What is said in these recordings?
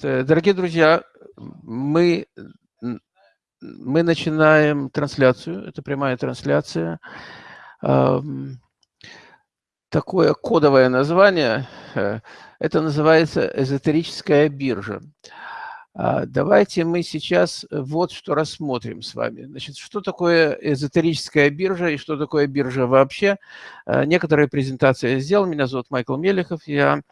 Дорогие друзья, мы, мы начинаем трансляцию, это прямая трансляция. Такое кодовое название, э, это называется эзотерическая биржа. А, давайте мы сейчас вот что рассмотрим с вами. Значит, что такое эзотерическая биржа и что такое биржа вообще. А, некоторые презентации я сделал. Меня зовут Майкл Мелехов. Я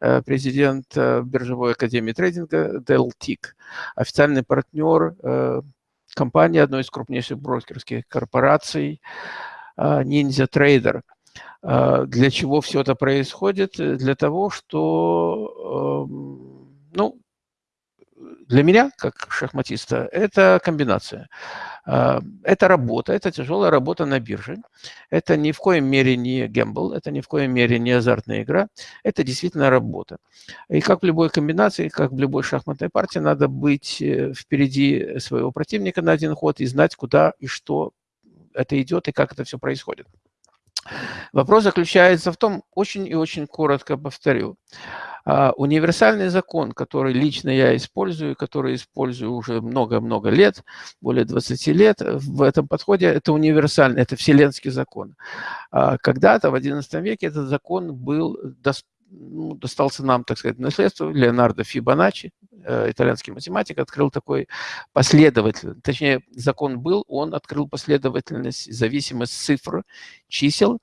э, президент э, биржевой академии трейдинга DELTIC, официальный партнер э, компании одной из крупнейших брокерских корпораций Ninja Trader. Для чего все это происходит? Для того, что эм, ну, для меня, как шахматиста, это комбинация. А, это работа, это тяжелая работа на бирже. Это ни в коем мере не гембл, это ни в коем мере не азартная игра. Это действительно работа. И как в любой комбинации, как в любой шахматной партии, надо быть э, впереди своего противника на один ход и знать, куда и что это идет и как это все происходит. Вопрос заключается в том, очень и очень коротко повторю, универсальный закон, который лично я использую, который использую уже много-много лет, более 20 лет, в этом подходе это универсальный, это вселенский закон. А, когда-то в XI веке этот закон был ну, достался нам, так сказать, наследство. Леонардо Фибоначчи, э, итальянский математик, открыл такой последовательность, точнее, закон был, он открыл последовательность, зависимость цифр, чисел,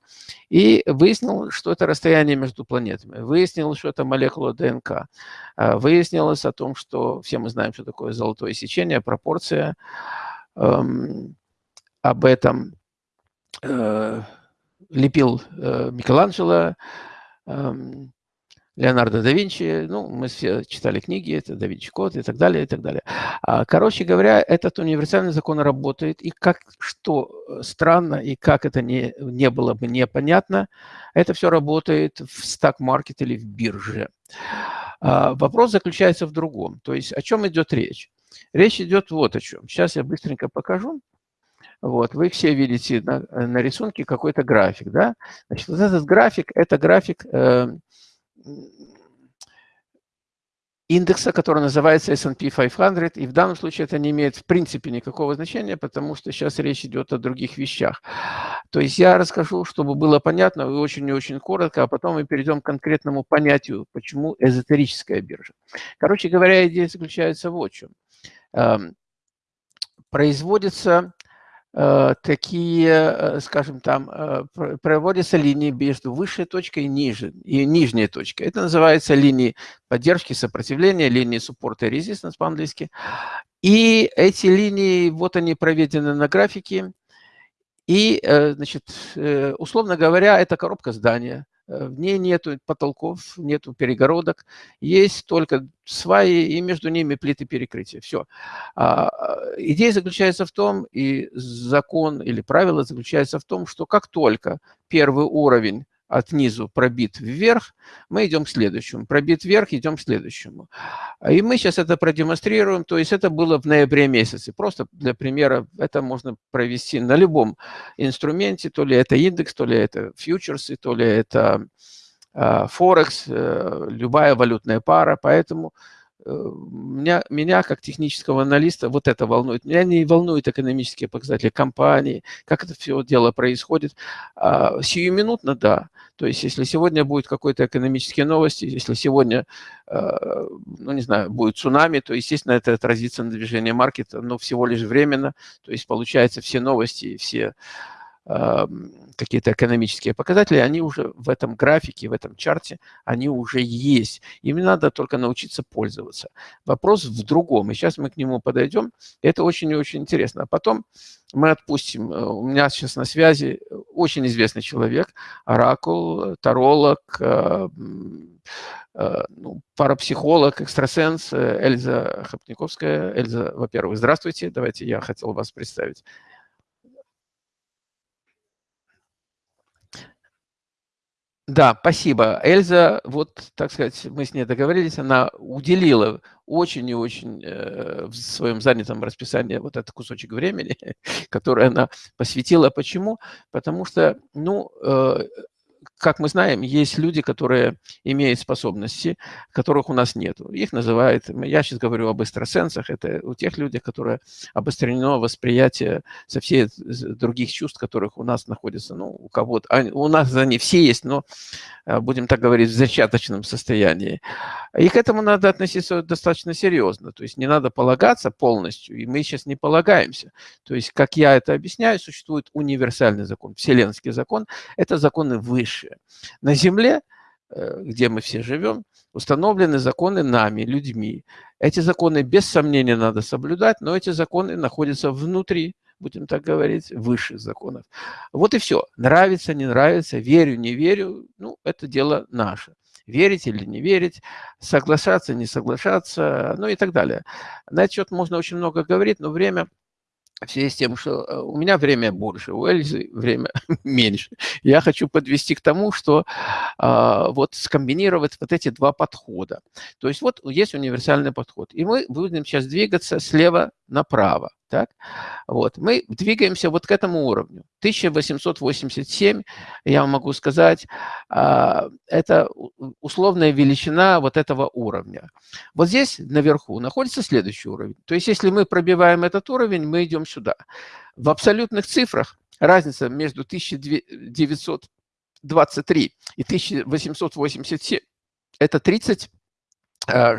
и выяснил, что это расстояние между планетами. Выяснил, что это молекула ДНК. А, выяснилось о том, что все мы знаем, что такое золотое сечение, пропорция. Эм, об этом э, лепил э, Микеланджело, эм, Леонардо да Винчи, ну, мы все читали книги, это да Винчи Код и так далее, и так далее. А, короче говоря, этот универсальный закон работает, и как, что э, странно, и как это не, не было бы непонятно, это все работает в стак-маркет или в бирже. А, вопрос заключается в другом, то есть о чем идет речь? Речь идет вот о чем. Сейчас я быстренько покажу. Вот, вы все видите на, на рисунке какой-то график, да? Значит, вот этот график, это график э, индекса, который называется S&P 500, и в данном случае это не имеет в принципе никакого значения, потому что сейчас речь идет о других вещах. То есть я расскажу, чтобы было понятно, и очень и очень коротко, а потом мы перейдем к конкретному понятию, почему эзотерическая биржа. Короче говоря, идея заключается в чем. Эм, производится такие, э, скажем там, э, проводятся линии между высшей точкой и, ниже, и нижней точкой. Это называется линии поддержки, сопротивления, линии support и resistance по-английски. И эти линии, вот они проведены на графике. И, значит, условно говоря, это коробка здания. Э, в ней нету потолков, нету перегородок, есть только сваи и между ними плиты перекрытия. Все. А, идея заключается в том, и закон или правило заключается в том, что как только первый уровень от низу пробит вверх, мы идем к следующему. Пробит вверх, идем к следующему. И мы сейчас это продемонстрируем. То есть это было в ноябре месяце. Просто для примера это можно провести на любом инструменте. То ли это индекс, то ли это фьючерсы, то ли это а, Форекс, э, любая валютная пара. Поэтому меня, меня как технического аналиста вот это волнует. Меня не волнуют экономические показатели компании, как это все дело происходит. А, сиюминутно, да. То есть если сегодня будет какой-то экономические новости, если сегодня, э, ну не знаю, будет цунами, то, естественно, это отразится на движении маркета, но всего лишь временно. То есть получается все новости, все какие-то экономические показатели, они уже в этом графике, в этом чарте, они уже есть. Им надо только научиться пользоваться. Вопрос в другом, и сейчас мы к нему подойдем. Это очень и очень интересно. А потом мы отпустим. Э, у меня сейчас на связи очень известный человек, оракул, таролог, э, э, ну, парапсихолог, экстрасенс Эльза Хопниковская. Эльза, во-первых, здравствуйте. Давайте я хотел вас представить. Да, спасибо. Эльза, вот, так сказать, мы с ней договорились, она уделила очень и очень э, в своем занятом расписании вот этот кусочек времени, который она посвятила. Почему? Потому что, ну, э, как мы знаем, есть люди, которые имеют способности, которых у нас нет. Их называют, я сейчас говорю об экстрасенсах, это у тех людей, которые обострено восприятие со всех других чувств, которых у нас находятся. Ну, у кого-то, у нас они все есть, но, э, будем так говорить, в зачаточном состоянии. И к этому надо относиться достаточно серьезно. То есть не надо полагаться полностью, и мы сейчас не полагаемся. То есть, как я это объясняю, существует универсальный закон, вселенский закон. Это законы высшие будущее. На Земле, э, где мы все живем, установлены законы нами, людьми. Эти законы, без сомнения, надо соблюдать, но эти законы находятся внутри, будем так говорить, высших законов. Вот и все. Нравится, не нравится, верю, не верю, ну, это дело наше. Верить или не верить, соглашаться, не соглашаться, ну и так далее. На этот счет можно очень много говорить, но время в связи с тем, что э, у меня время больше, у Эльзы время меньше. Я хочу подвести к тому, что э, вот скомбинировать вот эти два подхода. То есть вот есть универсальный подход. И мы будем сейчас двигаться слева направо. Так? Вот. Мы двигаемся вот к этому уровню. 1887, я вам могу сказать, а, это условная величина вот этого уровня. Вот здесь наверху находится следующий уровень. То есть если мы пробиваем этот уровень, мы идем сюда. В абсолютных цифрах разница между 1923 и 1887 – это 30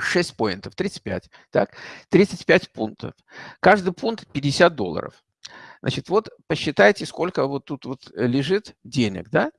6 поинтов, 35, так, 35 пунктов. Каждый пункт 50 долларов. Значит, вот посчитайте, сколько вот тут вот лежит денег, да?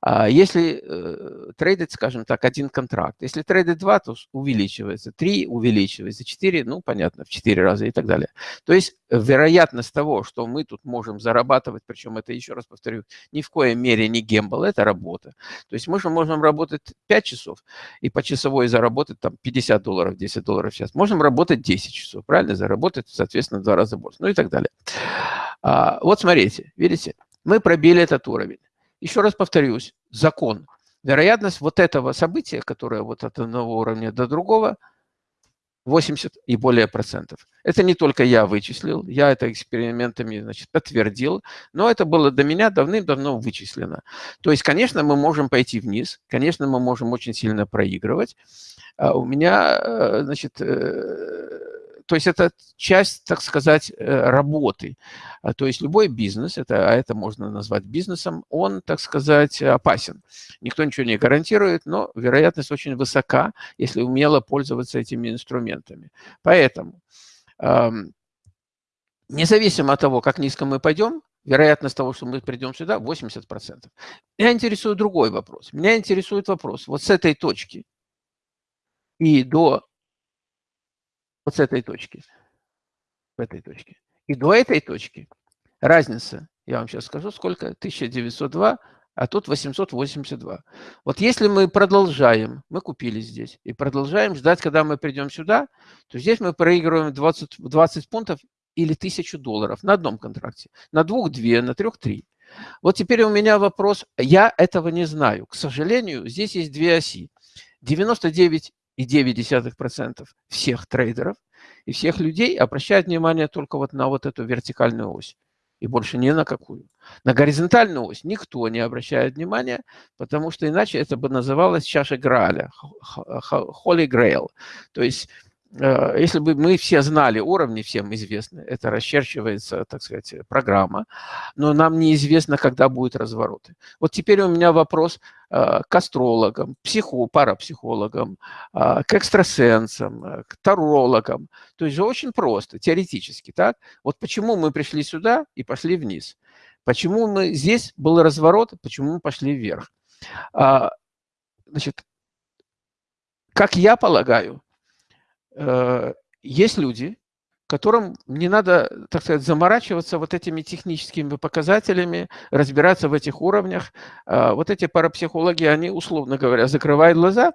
А если э, трейдить, скажем так, один контракт. Если трейдить два, то увеличивается, три увеличивается, четыре, ну, понятно, в четыре раза и так далее. То есть вероятность того, что мы тут можем зарабатывать, причем это, еще раз повторю, ни в коей мере не гембл, это работа. То есть мы же можем работать 5 часов и по часовой заработать там 50 долларов, 10 долларов сейчас. Можем работать 10 часов, правильно? Заработать, соответственно, в два раза больше, ну и так далее. А, вот смотрите, видите, мы пробили этот уровень. Еще раз повторюсь, закон. Вероятность вот этого события, которое вот от одного уровня до другого, 80 и более процентов. Это не только я вычислил, я это экспериментами значит, подтвердил, но это было до меня давным-давно вычислено. То есть, конечно, мы можем пойти вниз, конечно, мы можем очень сильно проигрывать. А у меня, э, значит, э, то есть это часть, так сказать, э, работы. А, то есть любой бизнес, это, а это можно назвать бизнесом, он, так сказать, опасен. Никто ничего не гарантирует, но вероятность очень высока, если умело пользоваться этими инструментами. Поэтому, независимо от того, как низко мы пойдем, вероятность того, что мы придем сюда, 80%. Меня интересует другой вопрос. Меня интересует вопрос вот с этой точки и до вот с этой точки, в этой точке. И до этой точки разница, я вам сейчас скажу, сколько, 1902, а тут 882. Вот если мы продолжаем, мы купили здесь, и продолжаем ждать, когда мы придем сюда, то здесь мы проигрываем 20, 20 пунктов или 1000 долларов на одном контракте. На двух – две, на трех – три. Вот теперь у меня вопрос. Я этого не знаю. К сожалению, здесь есть две оси. 99 9,9% всех трейдеров и всех людей обращают внимание только вот на вот эту вертикальную ось. И больше ни на какую. На горизонтальную ось никто не обращает внимания, потому что иначе это бы называлось чаша Граля, Holy Grail. То есть если бы мы все знали уровни, всем известны, это расчерчивается, так сказать, программа, но нам неизвестно, когда будут развороты. Вот теперь у меня вопрос э, к астрологам, психо, парапсихологам, э, к экстрасенсам, к тарологам. То есть очень просто, теоретически, так? Вот почему мы пришли сюда и пошли вниз? Почему мы здесь был разворот, почему мы пошли вверх? А, значит, как я полагаю, Э, есть люди, которым не надо, так сказать, заморачиваться вот этими техническими показателями, разбираться в этих уровнях. А, вот эти парапсихологи, они, условно говоря, закрывают глаза,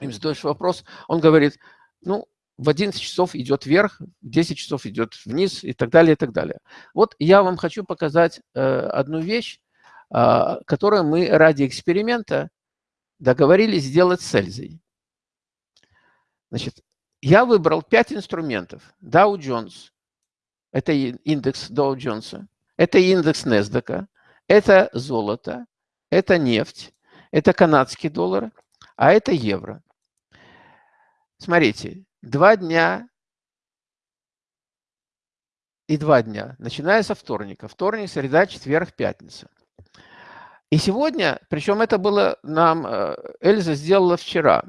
им задаешь вопрос, он говорит, ну, в 11 часов идет вверх, в 10 часов идет вниз и так далее, и так далее. Вот я вам хочу показать э, одну вещь, которую мы ради эксперимента договорились сделать с Эльзой. Значит, я выбрал пять инструментов. Dow Jones, это индекс Dow Jones, это индекс NASDAQ, это золото, это нефть, это канадский доллар, а это евро. Смотрите, два дня и два дня, начиная со вторника. Вторник, среда, четверг, пятница. И сегодня, причем это было нам, э, Эльза сделала вчера,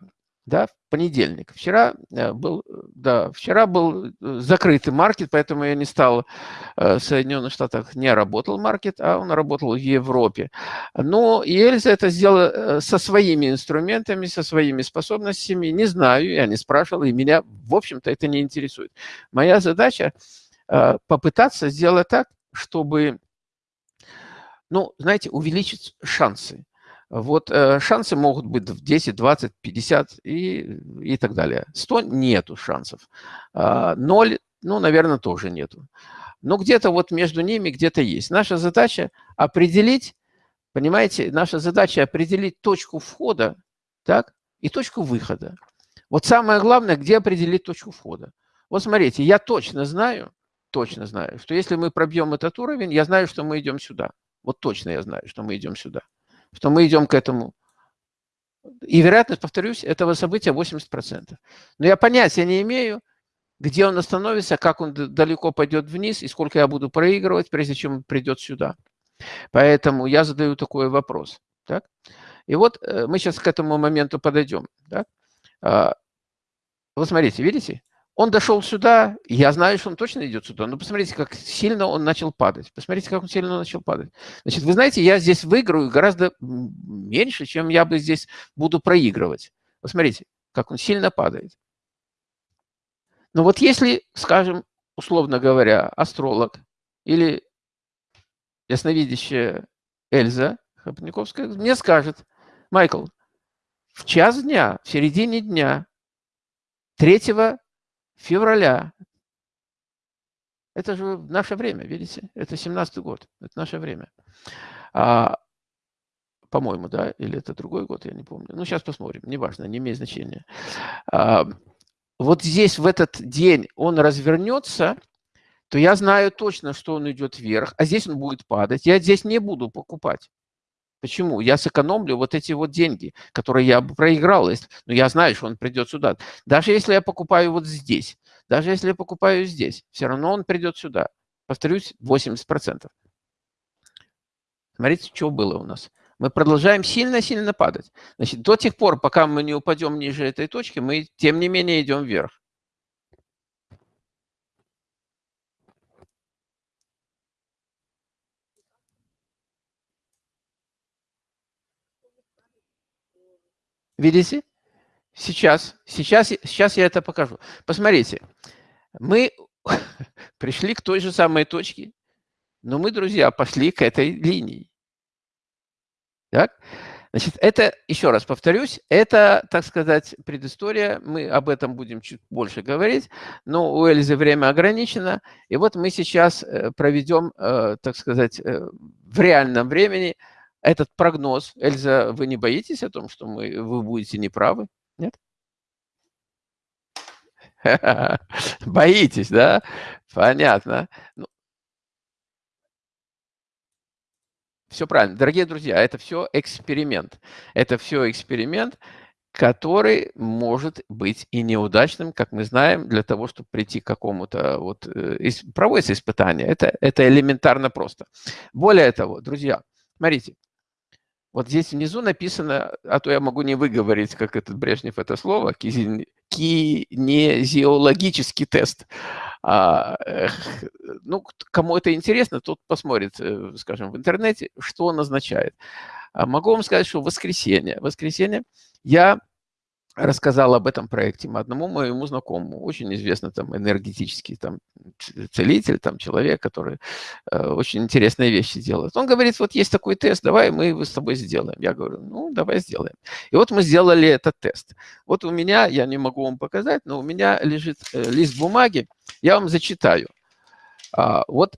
да, в понедельник. Вчера э, был, да, вчера был э, закрытый маркет, поэтому я не стал в Соединенных Штатах, не работал маркет, а он работал в Европе. Но Эльза это сделала со своими инструментами, со своими способностями. Не знаю, я не спрашивал, и меня, в общем-то, это не интересует. Моя задача попытаться сделать так, чтобы ну, знаете, увеличить шансы. Вот э, шансы могут быть в 10, 20, 50 и, и так далее. 100 нету шансов. Э, 0, ну, наверное, тоже нету. Но где-то вот между ними где-то есть. Наша задача определить, понимаете, наша задача определить точку входа, так, и точку выхода. Вот самое главное, где определить точку входа. Вот смотрите, я точно знаю, точно знаю, что если мы пробьем этот уровень, я знаю, что мы идем сюда. Вот точно я знаю, что мы идем сюда, что мы идем к этому. И вероятность, повторюсь, этого события 80%. Но я понятия не имею, где он остановится, как он далеко пойдет вниз и сколько я буду проигрывать, прежде чем он придет сюда. Поэтому я задаю такой вопрос. Так? И вот э, мы сейчас к этому моменту подойдем. Так? А, вот смотрите, видите? Он дошел сюда, я знаю, что он точно идет сюда, но посмотрите, как сильно он начал падать. Посмотрите, как он сильно начал падать. Значит, вы знаете, я здесь выиграю гораздо меньше, чем я бы здесь буду проигрывать. Посмотрите, как он сильно падает. Но вот если, скажем, условно говоря, астролог или ясновидящая Эльза Хопниковская мне скажет, Майкл, в час дня, в середине дня, 3 февраля. Это же наше время, видите? Это 17-й год, это наше время. А, по-моему, да, или это другой год, я не помню. Ну, сейчас посмотрим, неважно, не имеет значения. А, вот здесь в этот день он развернется, то я знаю точно, что он идет вверх, а здесь он будет падать. Я здесь не буду покупать. Почему? Я сэкономлю вот эти вот деньги, которые я бы проиграл, но ну, я знаю, что он придет сюда. Даже если я покупаю вот здесь, даже если я покупаю здесь, все равно он придет сюда. Повторюсь, 80%. Смотрите, что было у нас. Мы продолжаем сильно-сильно падать. Значит, до тех пор, пока мы не упадем ниже этой точки, мы, тем не менее, идем вверх. Видите? Сейчас, сейчас, сейчас я это покажу. Посмотрите, мы пришли к той же самой точке, но мы, друзья, пошли к этой линии. Так? Значит, это, еще раз повторюсь, это, так сказать, предыстория. Мы об этом будем чуть больше говорить, но у Эльзы время ограничено. И вот мы сейчас э, проведем, э, так сказать, э, в реальном времени этот прогноз. Эльза, вы не боитесь о том, что мы, вы будете неправы? Нет? Боитесь, да? Понятно. Ну, все правильно. Дорогие друзья, это все эксперимент. Это все эксперимент, который может быть и неудачным, как мы знаем, для того, чтобы прийти к какому-то, вот, э, проводится испытание. Это, это элементарно просто. Более того, друзья, смотрите, вот здесь внизу написано, а то я могу не выговорить, как этот Брежнев это слово, кинезиологический тест. А, ну, кому это интересно, тот посмотрит, э, скажем, в интернете, что он означает. А могу вам сказать, что воскресенье, воскресенье я рассказал об этом проекте одному моему знакомому, очень известный там энергетический там целитель, там человек, который э, очень интересные вещи делает. Он говорит, вот есть такой тест, давай мы его с тобой сделаем. Я говорю, ну, давай сделаем. И вот мы сделали этот тест. Вот у меня, я не могу вам показать, но у меня лежит э, лист бумаги, я вам зачитаю. А, вот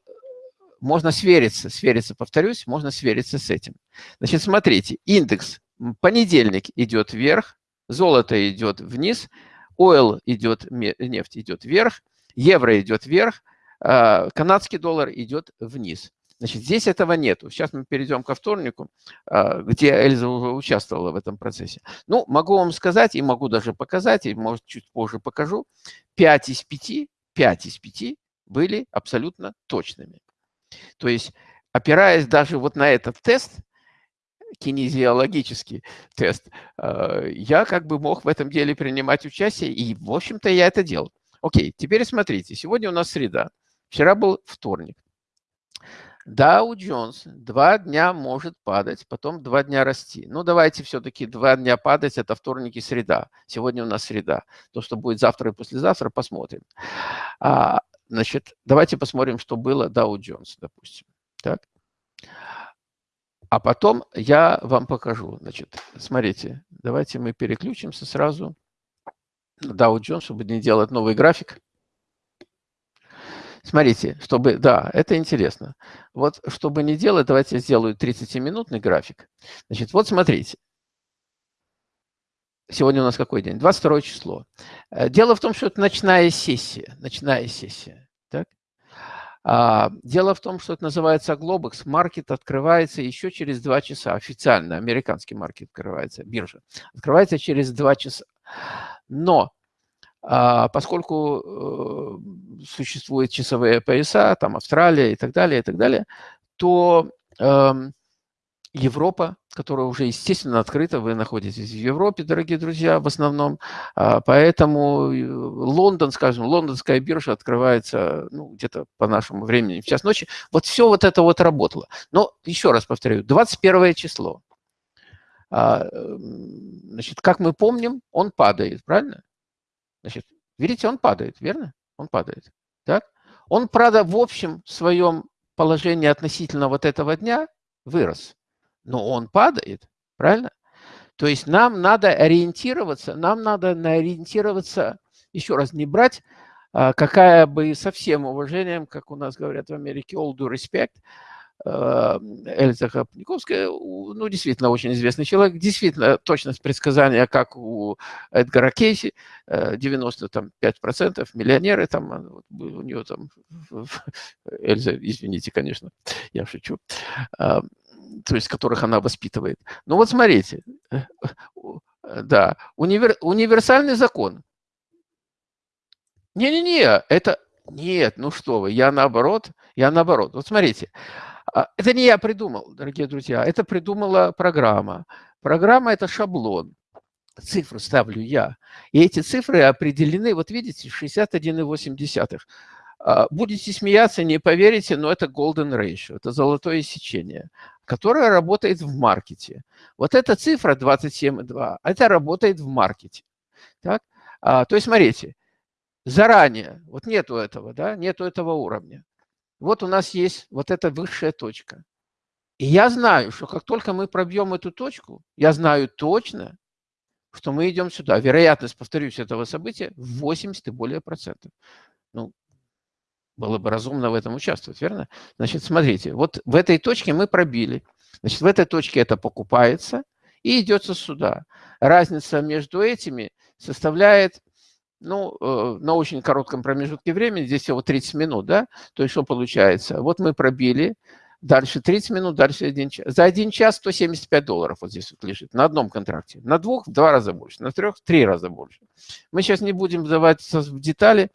можно свериться, свериться, повторюсь, можно свериться с этим. Значит, смотрите, индекс понедельник идет вверх, золото идет вниз, ойл идет, нефть идет вверх, евро идет вверх, а, канадский доллар идет вниз. Значит, здесь этого нету. Сейчас мы перейдем ко вторнику, а, где Эльза уже участвовала в этом процессе. Ну, могу вам сказать, и могу даже показать, и, может, чуть позже покажу, 5 из 5, 5 из 5 были абсолютно точными. То есть, опираясь даже вот на этот тест, кинезиологический тест, а, я как бы мог в этом деле принимать участие, и, в общем-то, я это делал. Окей, теперь смотрите, сегодня у нас среда, вчера был вторник. Dow Jones два дня может падать, потом два дня расти. Ну, давайте все-таки два дня падать, это вторник и среда. Сегодня у нас среда. То, что будет завтра и послезавтра, посмотрим. А, значит, давайте посмотрим, что было Dow Jones, допустим. Так. А потом я вам покажу. Значит, смотрите, давайте мы переключимся сразу на Dow Jones, чтобы не делать новый график. Смотрите, чтобы, да, это интересно. Вот, чтобы не делать, давайте я сделаю 30-минутный график. Значит, вот смотрите. Сегодня у нас какой день? 22 число. Э, дело в том, что это ночная сессия. Ночная сессия. А, дело в том, что это называется Globex. Маркет открывается еще через 2 часа. Официально американский маркет открывается, биржа. Открывается через 2 часа. Но а, поскольку э, существуют часовые пояса, там Австралия и так далее, и так далее, то эм, Европа, которая уже, естественно, открыта, вы находитесь в Европе, дорогие друзья, в основном, а, поэтому э, Лондон, скажем, лондонская биржа открывается ну, где-то по нашему времени в час ночи. Вот все вот это вот работало. Но еще раз повторю, 21 число. А, значит, как мы помним, он падает, правильно? Значит, видите, он падает, верно? Он падает. Так? Он, правда, в общем своем положении относительно вот этого дня вырос. Но он падает, правильно? То есть нам надо ориентироваться, нам надо ориентироваться, еще раз, не брать, а, какая бы со всем уважением, как у нас говорят в Америке, all due respect, Э, Эльза Хапниковская, ну, действительно, очень известный человек, действительно, точность предсказания, как у Эдгара Кейси, 95%, э, миллионеры, там, а, у нее там, Эльза, извините, конечно, я шучу, а, то есть которых она воспитывает. Ну вот смотрите, э, да, универ, универсальный закон. Не-не-не, это, нет, ну что вы, я наоборот, я наоборот. Вот смотрите, а, это не я придумал, дорогие друзья, это придумала программа. Программа – это шаблон. Цифры ставлю я. И эти цифры определены, вот видите, 61,8. А, будете смеяться, не поверите, но это golden ratio, это золотое сечение, которое работает в маркете. Вот эта цифра 27,2, это работает в маркете. Так? А, то есть, смотрите, заранее, вот нету этого, да, нету этого уровня вот у нас есть вот эта высшая точка. И я знаю, что как только мы пробьем эту точку, я знаю точно, что мы идем сюда. Вероятность, повторюсь, этого события 80 и более процентов. Ну, было бы разумно в этом участвовать, верно? Значит, смотрите, вот в этой точке мы пробили. Значит, в этой точке это покупается и идется сюда. Разница между этими составляет ну, э, на очень коротком промежутке времени, здесь всего 30 минут, да, то есть что получается? Вот мы пробили, дальше 30 минут, дальше один час. За один час 175 долларов вот здесь вот лежит на одном контракте. На двух в два раза больше, на трех в три раза больше. Мы сейчас не будем вдаваться в детали,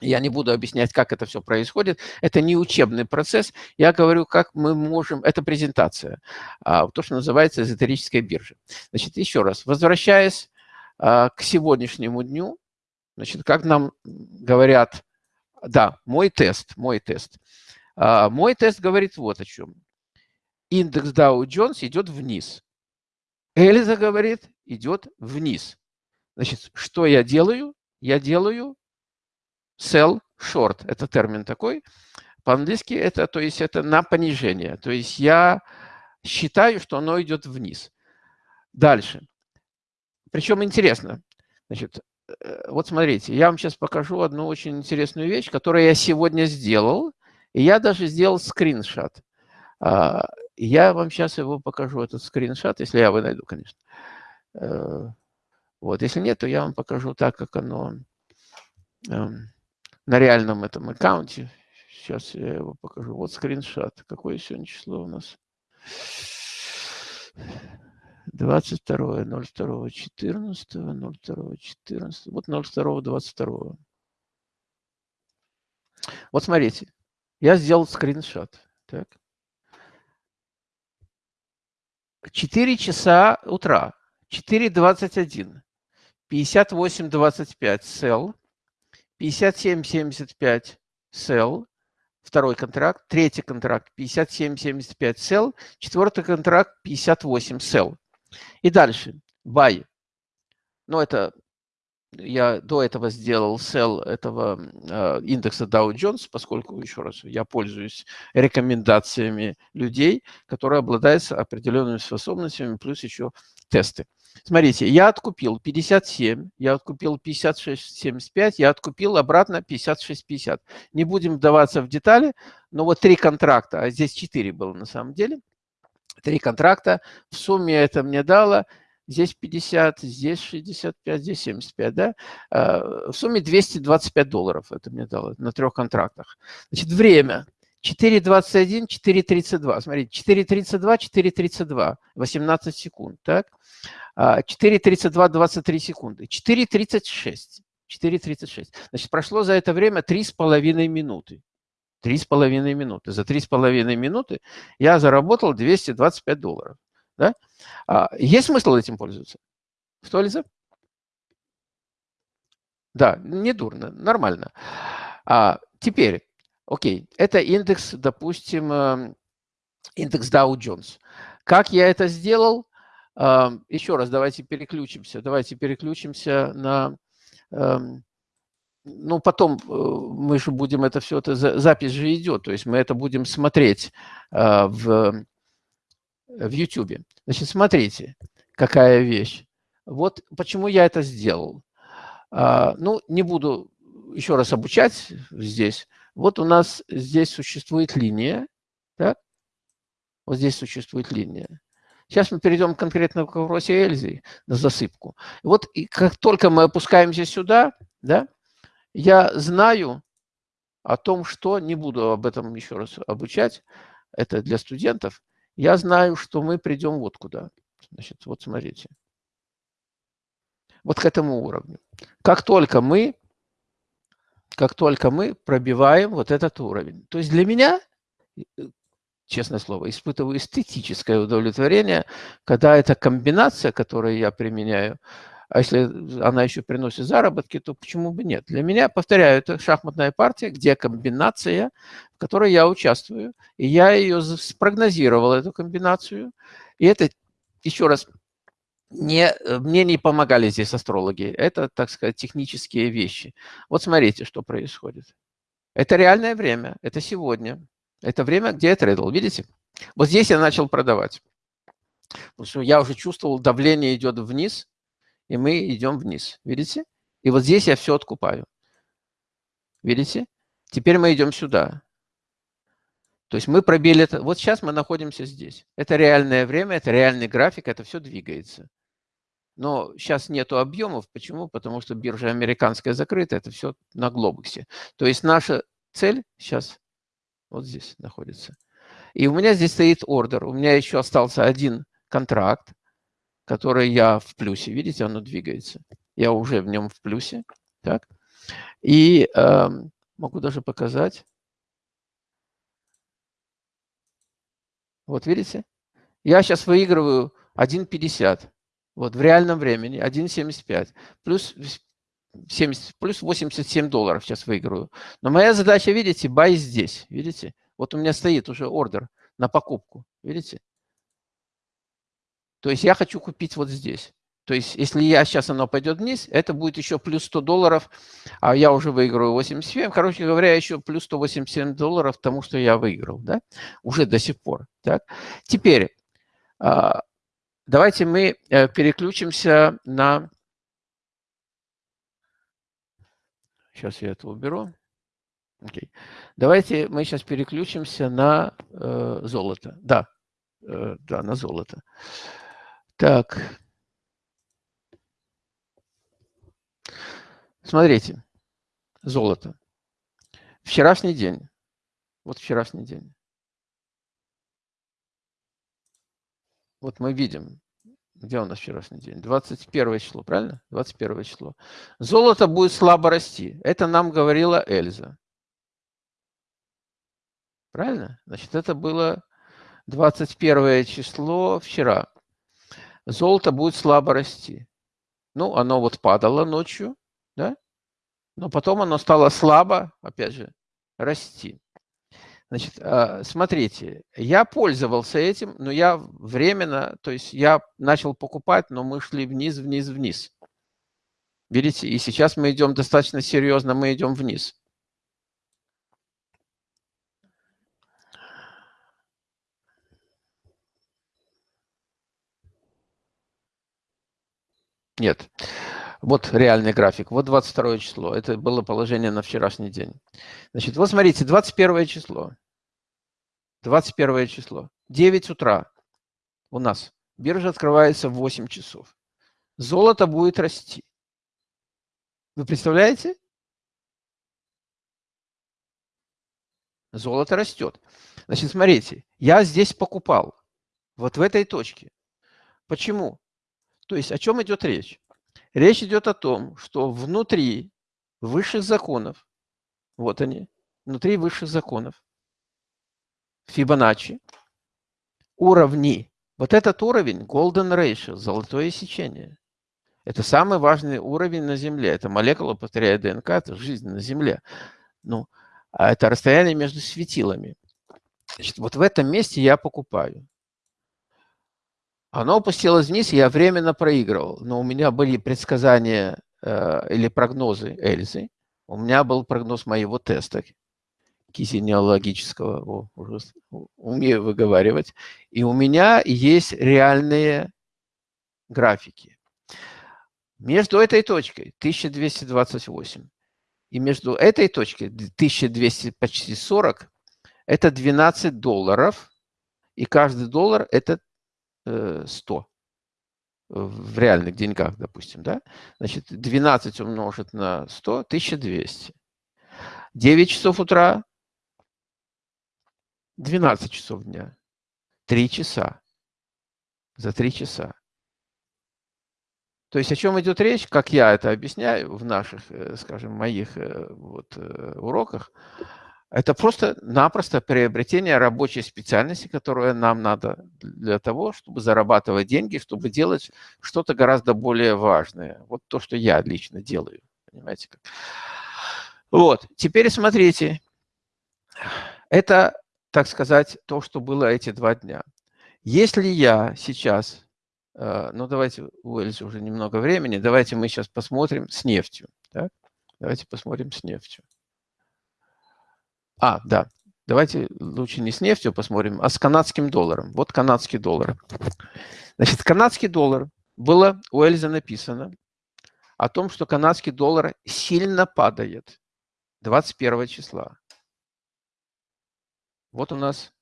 я не буду объяснять, как это все происходит. Это не учебный процесс. Я говорю, как мы можем... Это презентация. А, то, что называется эзотерическая биржа. Значит, еще раз. Возвращаясь а, к сегодняшнему дню, Значит, как нам говорят, да, мой тест, мой тест. А, мой тест говорит вот о чем. Индекс Dow Jones идет вниз. Эльза говорит, идет вниз. Значит, что я делаю? Я делаю sell short. Это термин такой. По-английски это, то есть это на понижение. То есть я считаю, что оно идет вниз. Дальше. Причем интересно. Значит, Э, вот смотрите, я вам сейчас покажу одну очень интересную вещь, которую я сегодня сделал. И я даже сделал скриншот. А, я вам сейчас его покажу, этот скриншот, если я его найду, конечно. Э, вот, если нет, то я вам покажу так, как оно эм, на реальном этом аккаунте. Сейчас я его покажу. Вот скриншот. Какое сегодня число у нас? 22, 02, 14, 02, 14, вот 02, 22. Вот смотрите, я сделал скриншот. Так. 4 часа утра, 4.21, 58.25 sell, 57.75 sell, второй контракт, третий контракт 57.75 sell, четвертый контракт 58 sell. И дальше buy. Ну, это я до этого сделал sell этого э, индекса Dow Jones, поскольку, еще раз, я пользуюсь рекомендациями людей, которые обладают определенными способностями, плюс еще тесты. Смотрите, я откупил 57, я откупил 56,75, я откупил обратно 56,50. Не будем вдаваться в детали, но вот три контракта, а здесь четыре было на самом деле, три контракта, в сумме это мне дало здесь 50, здесь 65, здесь 75, да? А, в сумме 225 долларов это мне дало на трех контрактах. Значит, время 4.21, 4.32. Смотрите, 4.32, 4.32, 18 секунд, так? 4.32, а, 23 секунды. 4.36, 4.36. Значит, прошло за это время 3,5 минуты. 3,5 минуты. За 3,5 минуты я заработал 225 долларов. Да? А, есть смысл этим пользоваться? Что, Лиза? Да, не дурно, нормально. А, теперь, окей, это индекс, допустим, эм, индекс Dow Jones. Как я это сделал? А, еще раз, давайте переключимся. Давайте переключимся на... Эм, ну, потом э, мы же будем это все, это запись же идет, то есть мы это будем смотреть а, в в YouTube. Значит, смотрите, какая вещь. Вот почему я это сделал. А, ну, не буду еще раз обучать здесь. Вот у нас здесь существует линия. Так? Вот здесь существует линия. Сейчас мы перейдем конкретно к вопросе Эльзы на засыпку. Вот и как только мы опускаемся сюда, да, я знаю о том, что, не буду об этом еще раз обучать, это для студентов, я знаю, что мы придем вот куда. Значит, вот смотрите. Вот к этому уровню. Как только мы, как только мы пробиваем вот этот уровень. То есть для меня, э, честное слово, испытываю эстетическое удовлетворение, когда эта комбинация, которую я применяю, а если она еще приносит заработки, то почему бы нет? Для меня, повторяю, это шахматная партия, где комбинация, в которой я участвую. И я ее спрогнозировал, эту комбинацию. И это, еще раз, не, мне не помогали здесь астрологи. Это, так сказать, технические вещи. Вот смотрите, что происходит. Это реальное время, это сегодня. Это время, где я трейдил, видите? Вот здесь я начал продавать. Потому что я уже чувствовал, давление идет вниз, и мы идем вниз. Видите? И вот здесь я все откупаю. Видите? Теперь мы идем сюда. То есть мы пробили это. Вот сейчас мы находимся здесь. Это реальное время, это реальный график, это все двигается. Но сейчас нету объемов. Почему? Потому что биржа американская закрыта, это все на глобусе. То есть наша цель сейчас вот здесь находится. И у меня здесь стоит ордер. У меня еще остался один контракт которое я в плюсе. Видите, оно двигается. Я уже в нем в плюсе. Так. И э, могу даже показать. Вот видите? Я сейчас выигрываю 1,50. Вот в реальном времени 1,75. Плюс 70, плюс 87 долларов сейчас выигрываю. Но моя задача, видите, buy здесь. Видите? Вот у меня стоит уже ордер на покупку. Видите? То есть я хочу купить вот здесь. То есть если я сейчас оно пойдет вниз, это будет еще плюс 100 долларов, а я уже выиграю 87. Короче говоря, еще плюс 187 долларов тому, что я выиграл. Да? Уже до сих пор. Так? Теперь а, давайте мы э, переключимся на... Сейчас я это уберу. Okay. Давайте мы сейчас переключимся на э, золото. Да. э, да, на золото. Так. Смотрите, золото. Вчерашний день. Вот вчерашний день. Вот мы видим, где у нас вчерашний день? 21 число, правильно? 21 число. Золото будет слабо расти. Это нам говорила Эльза. Правильно? Значит, это было 21 число вчера. Золото будет слабо расти. Ну, оно вот падало ночью, да? Но потом оно стало слабо, опять же, расти. Значит, а, смотрите, я пользовался этим, но я временно, то есть я начал покупать, но мы шли вниз, вниз, вниз. Видите, и сейчас мы идем достаточно серьезно, мы идем вниз. Нет. Вот реальный график. Вот 22 число. Это было положение на вчерашний день. Значит, вот смотрите, 21 число. 21 число. 9 утра у нас. Биржа открывается в 8 часов. Золото будет расти. Вы представляете? Золото растет. Значит, смотрите, я здесь покупал. Вот в этой точке. Почему? То есть о чем идет речь? Речь идет о том, что внутри высших законов, вот они, внутри высших законов, Фибоначчи, уровни, вот этот уровень, Golden Ratio, золотое сечение, это самый важный уровень на Земле. Это молекула, повторяю, ДНК, это жизнь на Земле. Ну, а это расстояние между светилами. Значит, вот в этом месте я покупаю. Оно опустилось вниз, я временно проигрывал. Но у меня были предсказания э, или прогнозы Эльзы. У меня был прогноз моего теста кисенеологического, о, уже умею выговаривать. И у меня есть реальные графики. Между этой точкой 1228 и между этой точкой 1200 почти 40 это 12 долларов, и каждый доллар это 100 э, в реальных деньгах, допустим, да? Значит, 12 умножить на 100 – 1200. 9 часов утра – 12 часов дня. 3 часа. За 3 часа. То есть о чем идет речь, как я это объясняю в наших, э, скажем, моих э, вот, уроках – это просто-напросто приобретение рабочей специальности, которая нам надо для того, чтобы зарабатывать деньги, чтобы делать что-то гораздо более важное. Вот то, что я лично делаю. Понимаете? Как? Вот. Теперь смотрите. Это, так сказать, то, что было эти два дня. Если я сейчас, э, ну давайте, у Эльзы уже немного времени, давайте мы сейчас посмотрим с нефтью. Так? Давайте посмотрим с нефтью. А, да. Давайте лучше не с нефтью посмотрим, а с канадским долларом. Вот канадский доллар. Значит, канадский доллар. Было у Эльзы написано о том, что канадский доллар сильно падает 21 числа. Вот у нас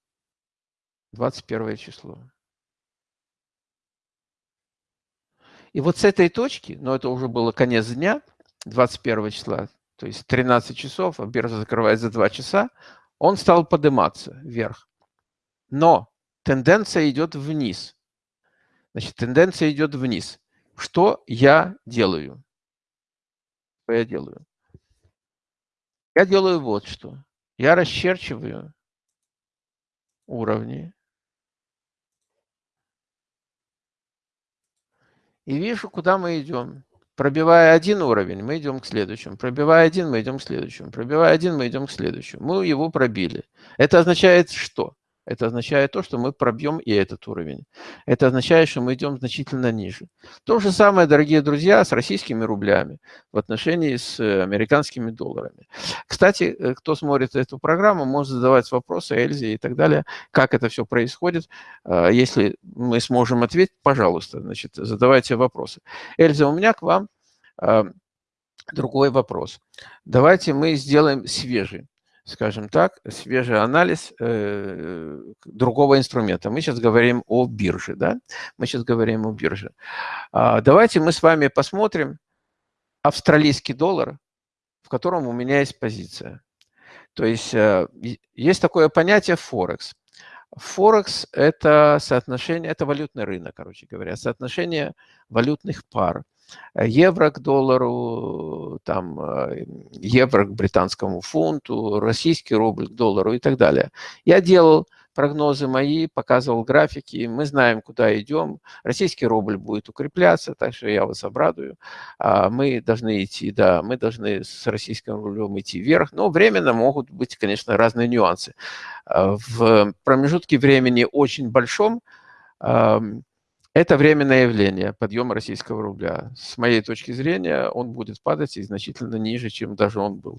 21 число. И вот с этой точки, но это уже было конец дня, 21 числа, то есть 13 часов, а биржа закрывается за 2 часа, он стал подниматься вверх. Но тенденция идет вниз. Значит, тенденция идет вниз. Что я делаю? Что я делаю? Я делаю вот что. Я расчерчиваю уровни. И вижу, куда мы идем. Пробивая один уровень, мы идем к следующему. Пробивая один, мы идем к следующему. Пробивая один, мы идем к следующему. Мы его пробили. Это означает что? Это означает то, что мы пробьем и этот уровень. Это означает, что мы идем значительно ниже. То же самое, дорогие друзья, с российскими рублями в отношении с э, американскими долларами. Кстати, э, кто смотрит эту программу, может задавать вопросы Эльзе и так далее, как это все происходит. А, если мы сможем ответить, пожалуйста, значит, задавайте вопросы. Эльза, у меня к вам а, другой вопрос. Давайте мы сделаем свежий. Скажем так, свежий анализ э, другого инструмента. Мы сейчас говорим о бирже, да? Мы сейчас говорим о бирже. А, давайте мы с вами посмотрим австралийский доллар, в котором у меня есть позиция. То есть э, есть такое понятие Форекс. Форекс – это соотношение, это валютный рынок, короче говоря, соотношение валютных пар. Евро к доллару, там, э, евро к британскому фунту, российский рубль к доллару и так далее. Я делал прогнозы мои, показывал графики, мы знаем, куда идем. Российский рубль будет укрепляться, так что я вас обрадую. А мы должны идти, да, мы должны с российским рублем идти вверх, но временно могут быть, конечно, разные нюансы. А в промежутке времени очень большом это временное явление, подъем российского рубля. С моей точки зрения, он будет падать и значительно ниже, чем даже он был.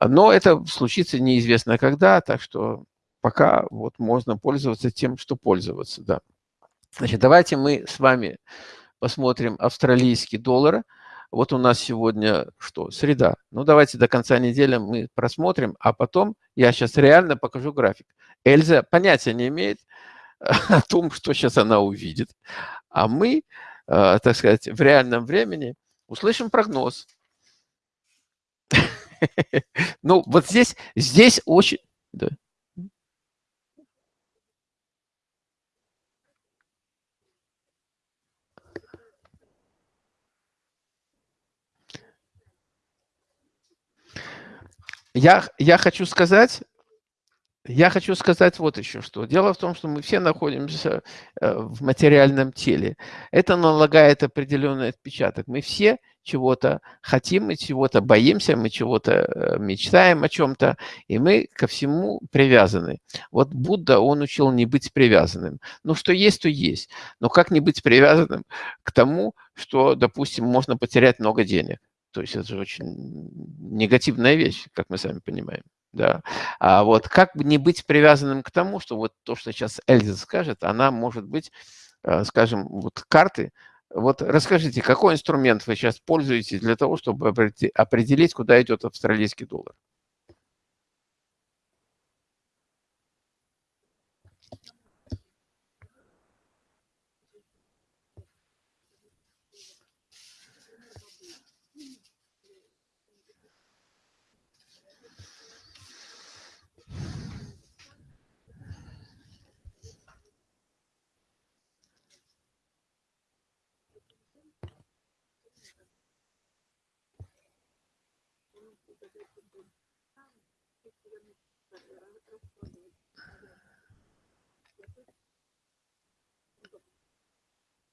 Но это случится неизвестно когда, так что пока вот можно пользоваться тем, что пользоваться, да. Значит, давайте мы с вами посмотрим австралийский доллар. Вот у нас сегодня что? Среда. Ну, давайте до конца недели мы просмотрим, а потом я сейчас реально покажу график. Эльза понятия не имеет о том, что сейчас она увидит. А мы, э, так сказать, в реальном времени услышим прогноз. Ну, вот здесь, здесь очень... Я, я хочу сказать, я хочу сказать вот еще что. Дело в том, что мы все находимся э, в материальном теле. Это налагает определенный отпечаток. Мы все чего-то хотим, мы чего-то боимся, мы чего-то э, мечтаем о чем-то, и мы ко всему привязаны. Вот Будда, он учил не быть привязанным. Ну, что есть, то есть. Но как не быть привязанным к тому, что, допустим, можно потерять много денег? То есть это же очень негативная вещь, как мы сами понимаем. Да. А вот как не быть привязанным к тому, что вот то, что сейчас Эльза скажет, она может быть, э, скажем, вот карты. Вот расскажите, какой инструмент вы сейчас пользуетесь для того, чтобы определить, куда идет австралийский доллар?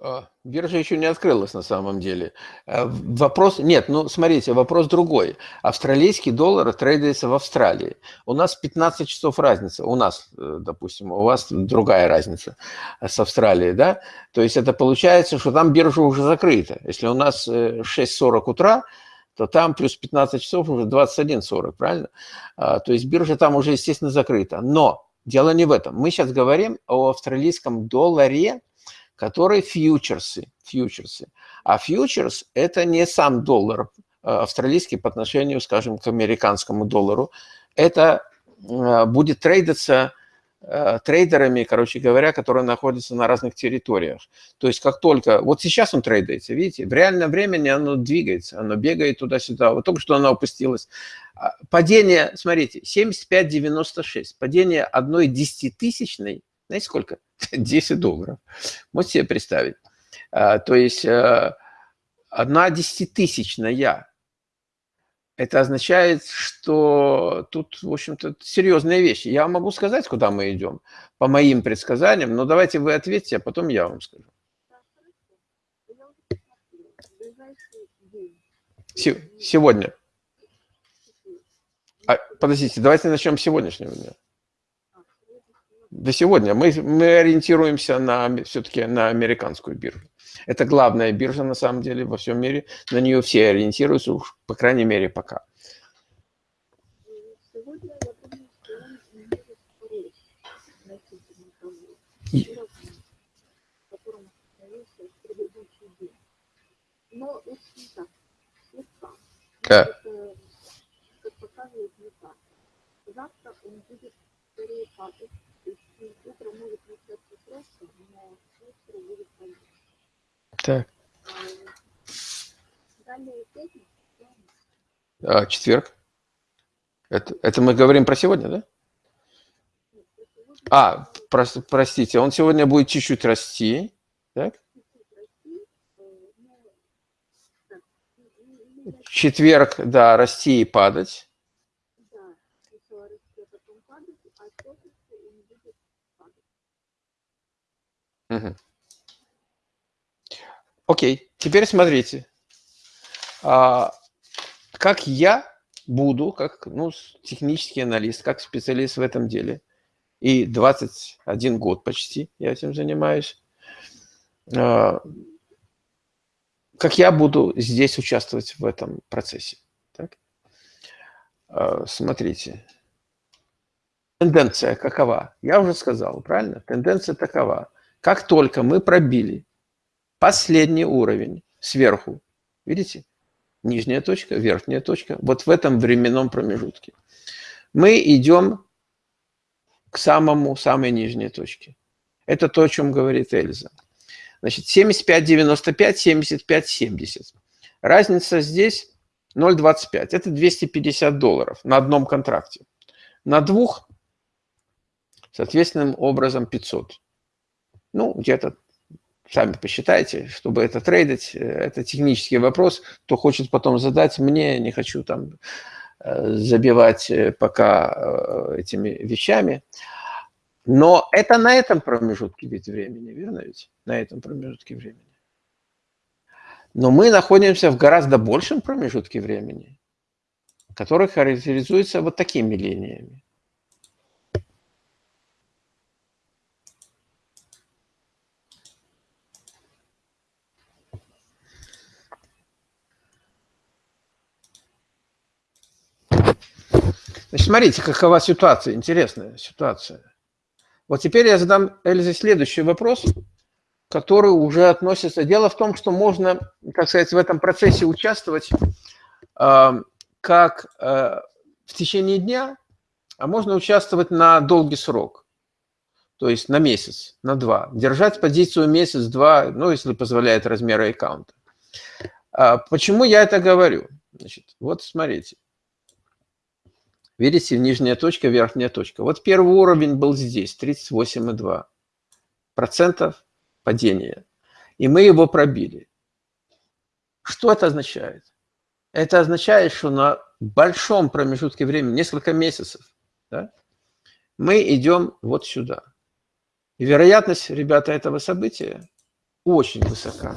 А, биржа еще не открылась на самом деле. Э, вопрос, нет, ну смотрите, вопрос другой. Австралийский доллар трейдается в Австралии. У нас 15 часов разница, у нас, э, допустим, у вас другая разница с Австралией, да? То есть это получается, что там биржа уже закрыта. Если у нас 6.40 э, утра, то там плюс 15 часов уже 21.40, правильно? А, то есть биржа там уже, естественно, закрыта. Но дело не в этом. Мы сейчас говорим о австралийском долларе, который фьючерсы. фьючерсы. А фьючерс – это не сам доллар э, австралийский по отношению, скажем, к американскому доллару. Это э, будет трейдиться э, трейдерами, короче говоря, которые находятся на разных территориях. То есть как только... Вот сейчас он трейдается, видите, в реальном времени оно двигается, оно бегает туда-сюда. Вот только что оно опустилось. А, падение, смотрите, 75,96. Падение одной десятитысячной знаете, сколько? 10 долларов. Можете себе представить? А, то есть а, одна десятитысячная. Это означает, что тут, в общем-то, серьезные вещи. Я могу сказать, куда мы идем, по моим предсказаниям, но давайте вы ответьте, а потом я вам скажу. Сегодня. А, подождите, давайте начнем с сегодняшнего дня. До сегодня. Мы, мы ориентируемся на, все-таки на американскую биржу. Это главная биржа, на самом деле, во всем мире. На нее все ориентируются, уж, по крайней мере, пока. Но так. Да. Как показывает завтра он будет скорее падать. Утром может начаться просто, но вечером будет падать. Так. Далее пятница. А, четверг. Это, это мы говорим про сегодня, да? А, про, простите, он сегодня будет чуть-чуть расти, так? Четверг, да, расти и падать. Угу. Окей, теперь смотрите. А, как я буду, как ну, технический аналист, как специалист в этом деле, и 21 год почти я этим занимаюсь, а, как я буду здесь участвовать в этом процессе. Так? А, смотрите. Тенденция какова? Я уже сказал, правильно? Тенденция такова. Как только мы пробили последний уровень сверху, видите, нижняя точка, верхняя точка, вот в этом временном промежутке, мы идем к самому, самой нижней точке. Это то, о чем говорит Эльза. Значит, 75, 95, 75, 70. Разница здесь 0,25. Это 250 долларов на одном контракте. На двух, соответственным образом, 500. Ну, где-то сами посчитайте, чтобы это трейдить, э, это технический вопрос. Кто хочет потом задать мне, не хочу там э, забивать э, пока этими вещами. Но это на этом промежутке ведь времени, верно ведь? На этом промежутке времени. Но мы находимся в гораздо большем промежутке времени, который характеризуется вот такими линиями. Значит, смотрите, какова ситуация, интересная ситуация. Вот теперь я задам Эльзе следующий вопрос, который уже относится... Дело в том, что можно, так сказать, в этом процессе участвовать э, как э, в течение дня, а можно участвовать на долгий срок, то есть на месяц, на два. Держать позицию месяц-два, ну, если позволяет размеры аккаунта. А почему я это говорю? Значит, вот смотрите. Видите, нижняя точка, верхняя точка. Вот первый уровень был здесь, 38,2 процентов падения. И мы его пробили. Что это означает? Это означает, что на большом промежутке времени, несколько месяцев, да, мы идем вот сюда. И вероятность, ребята, этого события очень высока.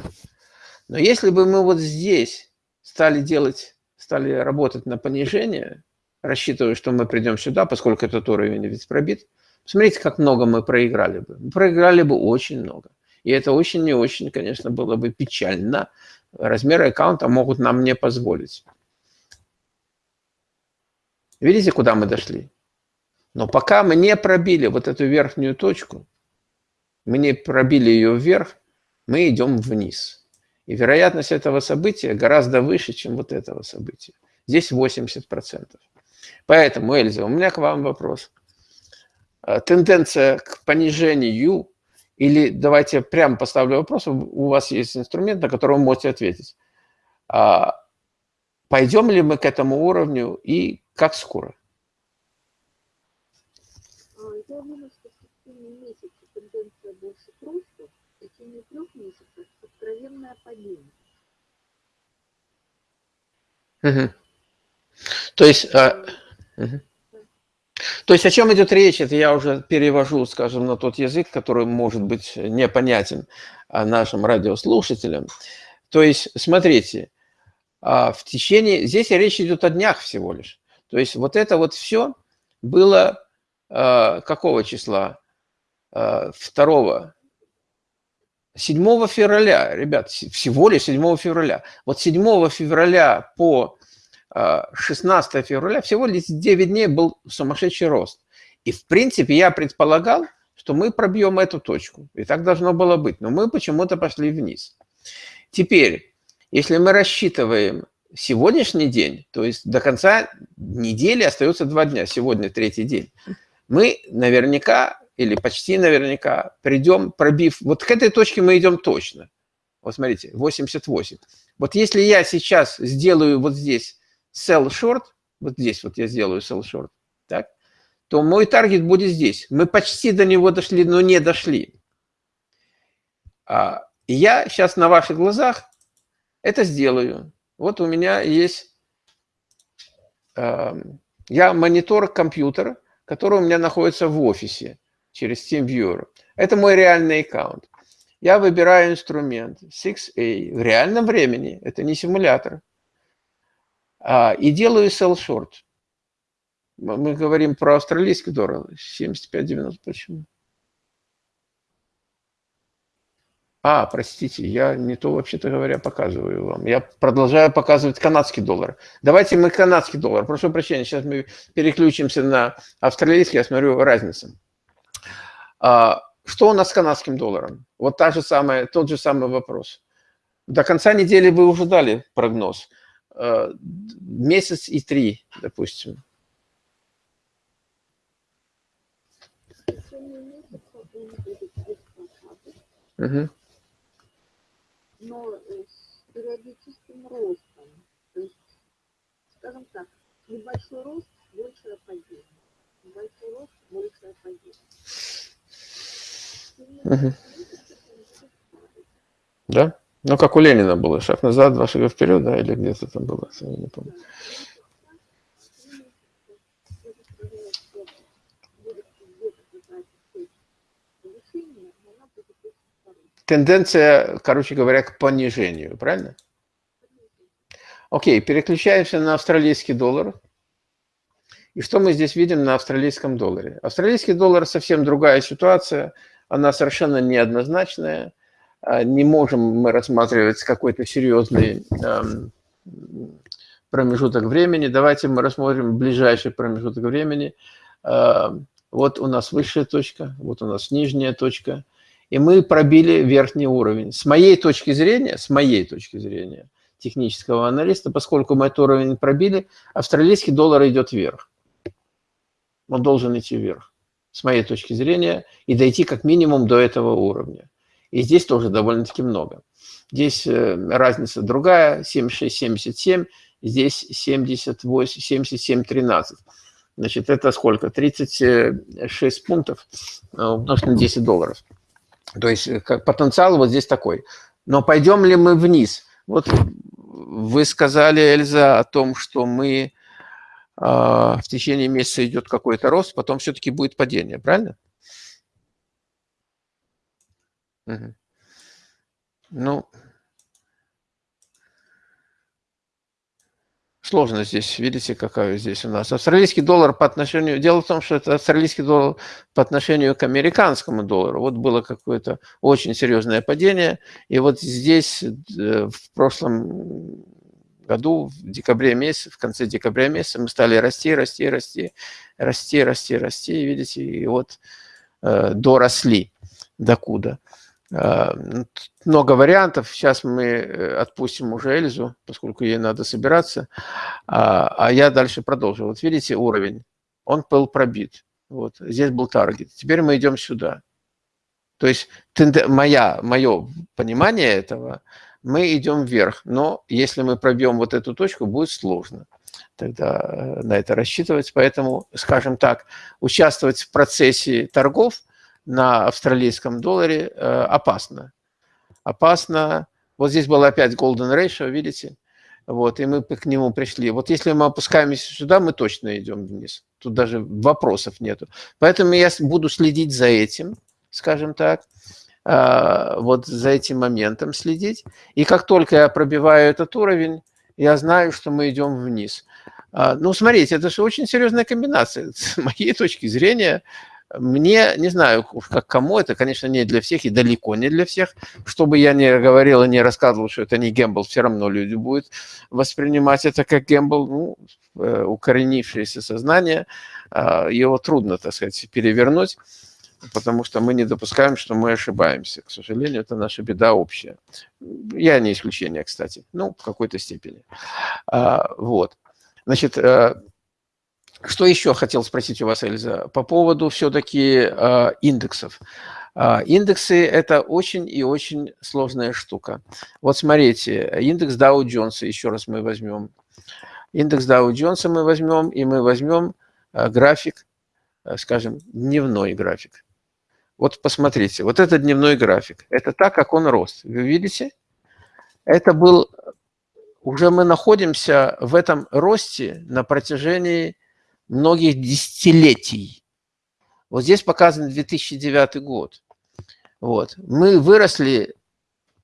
Но если бы мы вот здесь стали делать, стали работать на понижение, рассчитываю, что мы придем сюда, поскольку этот уровень ведь пробит. Посмотрите, как много мы проиграли бы. Мы проиграли бы очень много. И это очень не очень, конечно, было бы печально. Размеры аккаунта могут нам не позволить. Видите, куда мы дошли? Но пока мы не пробили вот эту верхнюю точку, мы не пробили ее вверх, мы идем вниз. И вероятность этого события гораздо выше, чем вот этого события. Здесь 80%. Поэтому, Эльза, у меня к вам вопрос. А, тенденция к понижению или давайте прямо поставлю вопрос, у вас есть инструмент, на который вы можете ответить. А, пойдем ли мы к этому уровню и как скоро? А, я думаю, что в течение месяца тенденция больше просто, в течение трех месяцев откровенное падение. Угу. То есть... А... То есть о чем идет речь, это я уже перевожу, скажем, на тот язык, который может быть непонятен а, нашим радиослушателям. То есть, смотрите, а, в течение... Здесь речь идет о днях всего лишь. То есть вот это вот все было а, какого числа? 2 7 февраля, ребят, всего лишь 7 февраля. Вот 7 февраля по 16 февраля всего лишь 9 дней был сумасшедший рост. И, в принципе, я предполагал, что мы пробьем эту точку. И так должно было быть. Но мы почему-то пошли вниз. Теперь, если мы рассчитываем сегодняшний день, то есть до конца недели остается два дня, сегодня третий день, мы наверняка или почти наверняка придем, пробив, вот к этой точке мы идем точно. Вот смотрите, 88. Вот если я сейчас сделаю вот здесь sell short, вот здесь вот я сделаю sell short, так, то мой таргет будет здесь. Мы почти до него дошли, но не дошли. А, я сейчас на ваших глазах это сделаю. Вот у меня есть, э, я монитор компьютера, который у меня находится в офисе через TeamViewer. Это мой реальный аккаунт. Я выбираю инструмент 6A в реальном времени, это не симулятор, и делаю sell short. Мы говорим про австралийский доллар, 75.90, почему? А, простите, я не то, вообще-то говоря, показываю вам. Я продолжаю показывать канадский доллар. Давайте мы канадский доллар. Прошу прощения, сейчас мы переключимся на австралийский, я смотрю разницу. А, что у нас с канадским долларом? Вот та же самая, тот же самый вопрос. До конца недели вы уже дали прогноз. А, месяц и три, допустим. Угу но э, с периодическим ростом. То есть, скажем так, небольшой рост, большее падение. Небольшой рост, большее падение. Угу. Да? Ну, как у Ленина было, шаг назад, два шага вперед, да, или где-то там было, я не помню. тенденция, короче говоря, к понижению, правильно? Окей, переключаемся на австралийский доллар. И что мы здесь видим на австралийском долларе? Австралийский доллар совсем другая ситуация, она совершенно неоднозначная. А, не можем мы рассматривать какой-то серьезный эм, промежуток времени. Давайте мы рассмотрим ближайший промежуток времени. Э, вот у нас высшая точка, вот у нас нижняя точка – и мы пробили верхний уровень. С моей точки зрения, с моей точки зрения, технического аналиста, поскольку мы этот уровень пробили, австралийский доллар идет вверх. Он должен идти вверх, с моей точки зрения, и дойти как минимум до этого уровня. И здесь тоже довольно-таки много. Здесь э, разница другая, 76-77, здесь 78, 77-13. Значит, это сколько? 36 пунктов э, умножить на 10 долларов. То есть э, как потенциал вот здесь такой. Но пойдем ли мы вниз? Вот вы сказали, Эльза, о том, что мы э, в течение месяца идет какой-то рост, потом все-таки будет падение, правильно? Угу. Ну, Сложно здесь, видите, какая здесь у нас. Австралийский доллар по отношению... Дело в том, что это австралийский доллар по отношению к американскому доллару. Вот было какое-то очень серьезное падение. И вот здесь э, в прошлом году, в декабре месяце, в конце декабря месяца мы стали расти, расти, расти, расти, расти, расти. Видите, и вот э, доросли докуда. А, много вариантов. Сейчас мы э, отпустим уже Эльзу, поскольку ей надо собираться. А, а я дальше продолжу. Вот видите уровень. Он был пробит. Вот. Здесь был таргет. Теперь мы идем сюда. То есть моя, мое понимание этого, мы идем вверх. Но если мы пробьем вот эту точку, будет сложно тогда э, на это рассчитывать. Поэтому, скажем так, участвовать в процессе торгов – на австралийском долларе э, опасно. Опасно. Вот здесь был опять golden ratio, видите? Вот, и мы к нему пришли. Вот если мы опускаемся сюда, мы точно идем вниз. Тут даже вопросов нету. Поэтому я буду следить за этим, скажем так, э, вот за этим моментом следить. И как только я пробиваю этот уровень, я знаю, что мы идем вниз. А, ну, смотрите, это же очень серьезная комбинация. С моей точки зрения, Мне, не знаю, как кому, это, конечно, не для всех и далеко не для всех. Чтобы я не говорил и не рассказывал, что это не гембл, все равно люди будут воспринимать это как гембл. Ну, э, укоренившееся сознание, а, его трудно, так сказать, перевернуть, потому что мы не допускаем, что мы ошибаемся. К сожалению, это наша беда общая. Я не исключение, кстати, ну, в какой-то степени. А, вот. Значит, э, что еще хотел спросить у вас, Эльза, по поводу все-таки э, индексов. Э, индексы – это очень и очень сложная штука. Вот смотрите, индекс Dow Jones, еще раз мы возьмем. Индекс Dow Jones мы возьмем, и мы возьмем э, график, э, скажем, дневной график. Вот посмотрите, вот это дневной график. Это так, как он рос. Вы видите? Это был... Уже мы находимся в этом росте на протяжении многих десятилетий. Вот здесь показан 2009 год. Вот. Мы выросли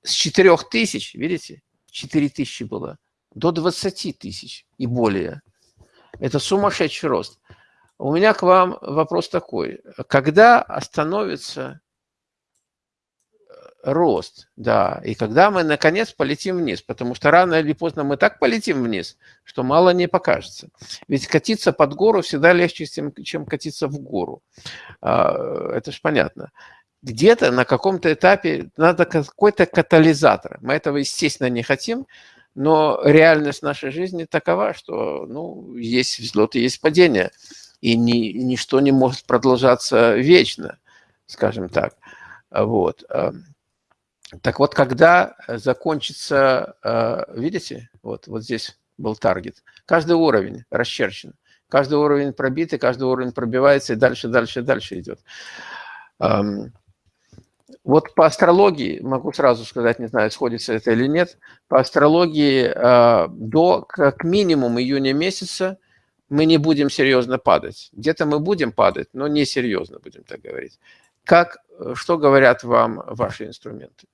с 4 тысяч, видите, 4 тысячи было, до 20 тысяч и более. Это сумасшедший рост. У меня к вам вопрос такой. Когда остановится рост, да, и когда мы, наконец, полетим вниз, потому что рано или поздно мы так полетим вниз, что мало не покажется. Ведь катиться под гору всегда легче, чем катиться в гору. А, это же понятно. Где-то на каком-то этапе надо какой-то катализатор. Мы этого, естественно, не хотим, но реальность нашей жизни такова, что ну, есть взлеты, есть падения, и ни, ничто не может продолжаться вечно, скажем так. Вот. Так вот, когда э, закончится, э, видите, вот, вот здесь был таргет, каждый уровень расчерчен, каждый уровень пробит, и каждый уровень пробивается, и дальше, дальше, дальше идет. Вот по астрологии, могу сразу сказать, не знаю, сходится это или нет, по астрологии э, до как минимум июня месяца мы не будем серьезно падать. Где-то мы будем падать, но не серьезно, будем так говорить. Как, что говорят вам ваши инструменты?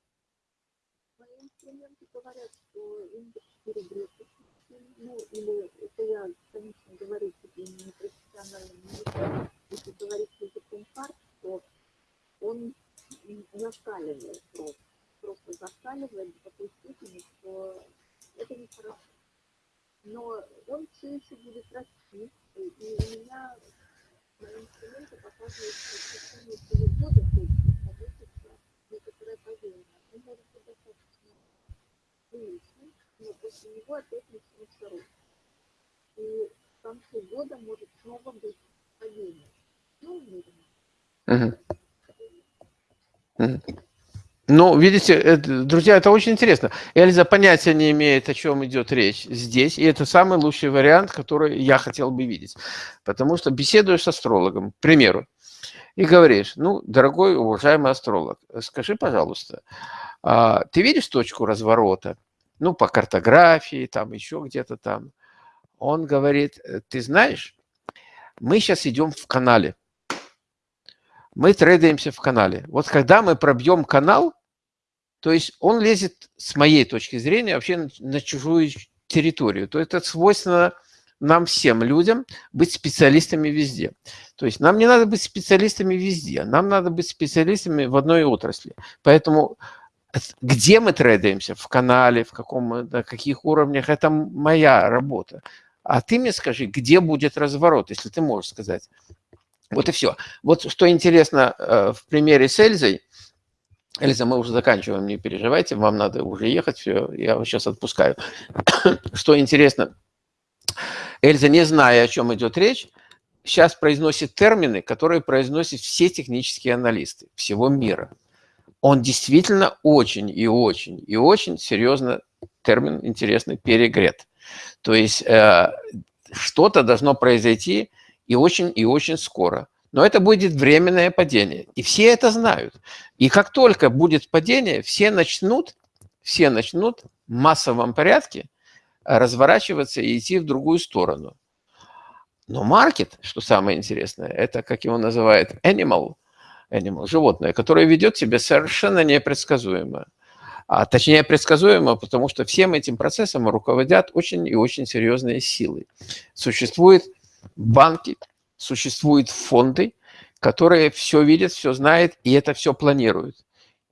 или это я, конечно, говорю тебе не профессиональным языком, если говорить языком карт, то он зашкаливает просто, просто зашкаливает до такой степени, что это нехорошо. Но он все еще будет расти, и у меня мои инструменты показывают, что в течение всего года точно получится некоторое падение. Он может быть достаточно приличным, но после него опять начнется рост и концу года может снова быть падение. Ну, угу. Угу. Ну, видите, это, друзья, это очень интересно. Эльза понятия не имеет, о чем идет речь здесь, и это самый лучший вариант, который я хотел бы видеть. Потому что беседуешь с астрологом, к примеру, и говоришь, ну, дорогой, уважаемый астролог, скажи, пожалуйста, а ты видишь точку разворота? Ну, по картографии, там, еще где-то там он говорит, «Э, ты знаешь, мы сейчас идем в канале. Мы трейдаемся в канале. Вот когда мы пробьем канал, то есть он лезет, с моей точки зрения, вообще на, чужую территорию. То это свойственно нам всем людям быть специалистами везде. То есть нам не надо быть специалистами везде, нам надо быть специалистами в одной отрасли. Поэтому где мы трейдаемся, в канале, в каком, на каких уровнях, это моя работа. А ты мне скажи, где будет разворот, если ты можешь сказать. Вот и все. Вот что интересно э, в примере с Эльзой. Эльза, мы уже заканчиваем, не переживайте, вам надо уже ехать, все, я вас сейчас отпускаю. Что интересно, Эльза, не зная, о чем идет речь, сейчас произносит термины, которые произносят все технические аналисты всего мира. Он действительно очень и очень и очень серьезно термин интересный перегрет. То есть э, что-то должно произойти и очень, и очень скоро. Но это будет временное падение. И все это знают. И как только будет падение, все начнут, все начнут в массовом порядке разворачиваться и идти в другую сторону. Но маркет, что самое интересное, это, как его называют, animal, animal животное, которое ведет себя совершенно непредсказуемо а точнее предсказуемо, потому что всем этим процессом руководят очень и очень серьезные силы. Существуют банки, существуют фонды, которые все видят, все знают и это все планируют.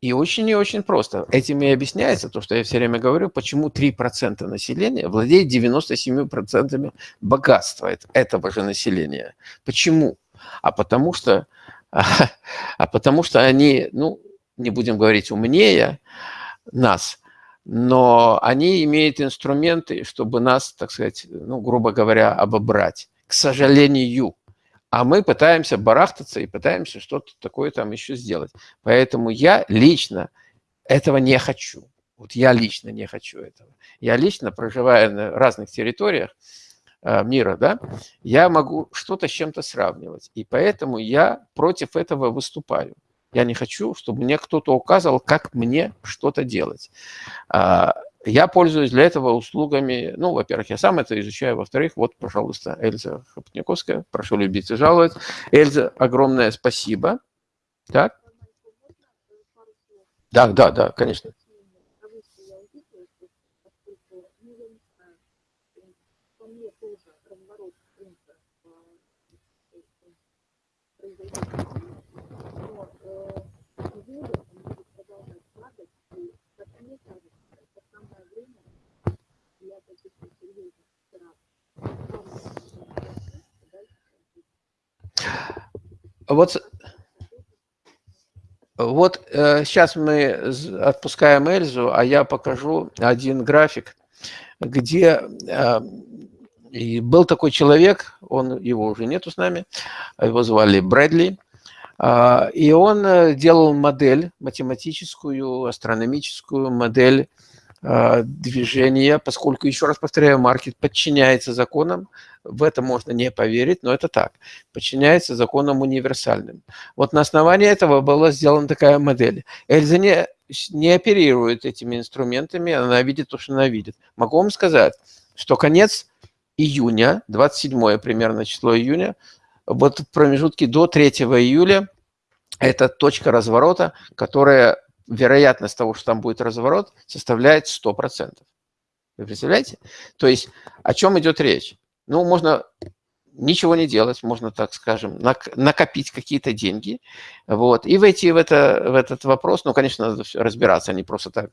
И очень и очень просто. Этим и объясняется то, что я все время говорю, почему 3% населения владеет 97% богатства этого же населения. Почему? А потому что, а потому что они, ну, не будем говорить умнее нас, но они имеют инструменты, чтобы нас, так сказать, ну, грубо говоря, обобрать. К сожалению. А мы пытаемся барахтаться и пытаемся что-то такое там еще сделать. Поэтому я лично этого не хочу. Вот я лично не хочу этого. Я лично, проживая на разных территориях э, мира, да, я могу что-то с чем-то сравнивать. И поэтому я против этого выступаю. Я не хочу, чтобы мне кто-то указывал, как мне что-то делать. А, я пользуюсь для этого услугами, ну, во-первых, я сам это изучаю, во-вторых, вот, пожалуйста, Эльза Хопотниковская, прошу любить и жаловать. Эльза, огромное спасибо. Так? Да, да, да, конечно. Вот, вот э, сейчас мы отпускаем Эльзу, а я покажу один график, где э, был такой человек, он его уже нету с нами, его звали Брэдли, э, и он э, делал модель, математическую, астрономическую модель э, движения, поскольку, еще раз повторяю, маркет подчиняется законам, в это можно не поверить, но это так. Подчиняется законам универсальным. Вот на основании этого была сделана такая модель. Эльза не, не оперирует этими инструментами, она видит то, что она видит. Могу вам сказать, что конец июня, 27 примерно число июня, вот в промежутке до 3 июля, это точка разворота, которая, вероятность того, что там будет разворот, составляет 100%. Вы представляете? То есть о чем идет речь? Ну, можно ничего не делать, можно, так скажем, накопить какие-то деньги, вот, и войти в, это, в этот вопрос. Ну, конечно, надо разбираться, а не просто так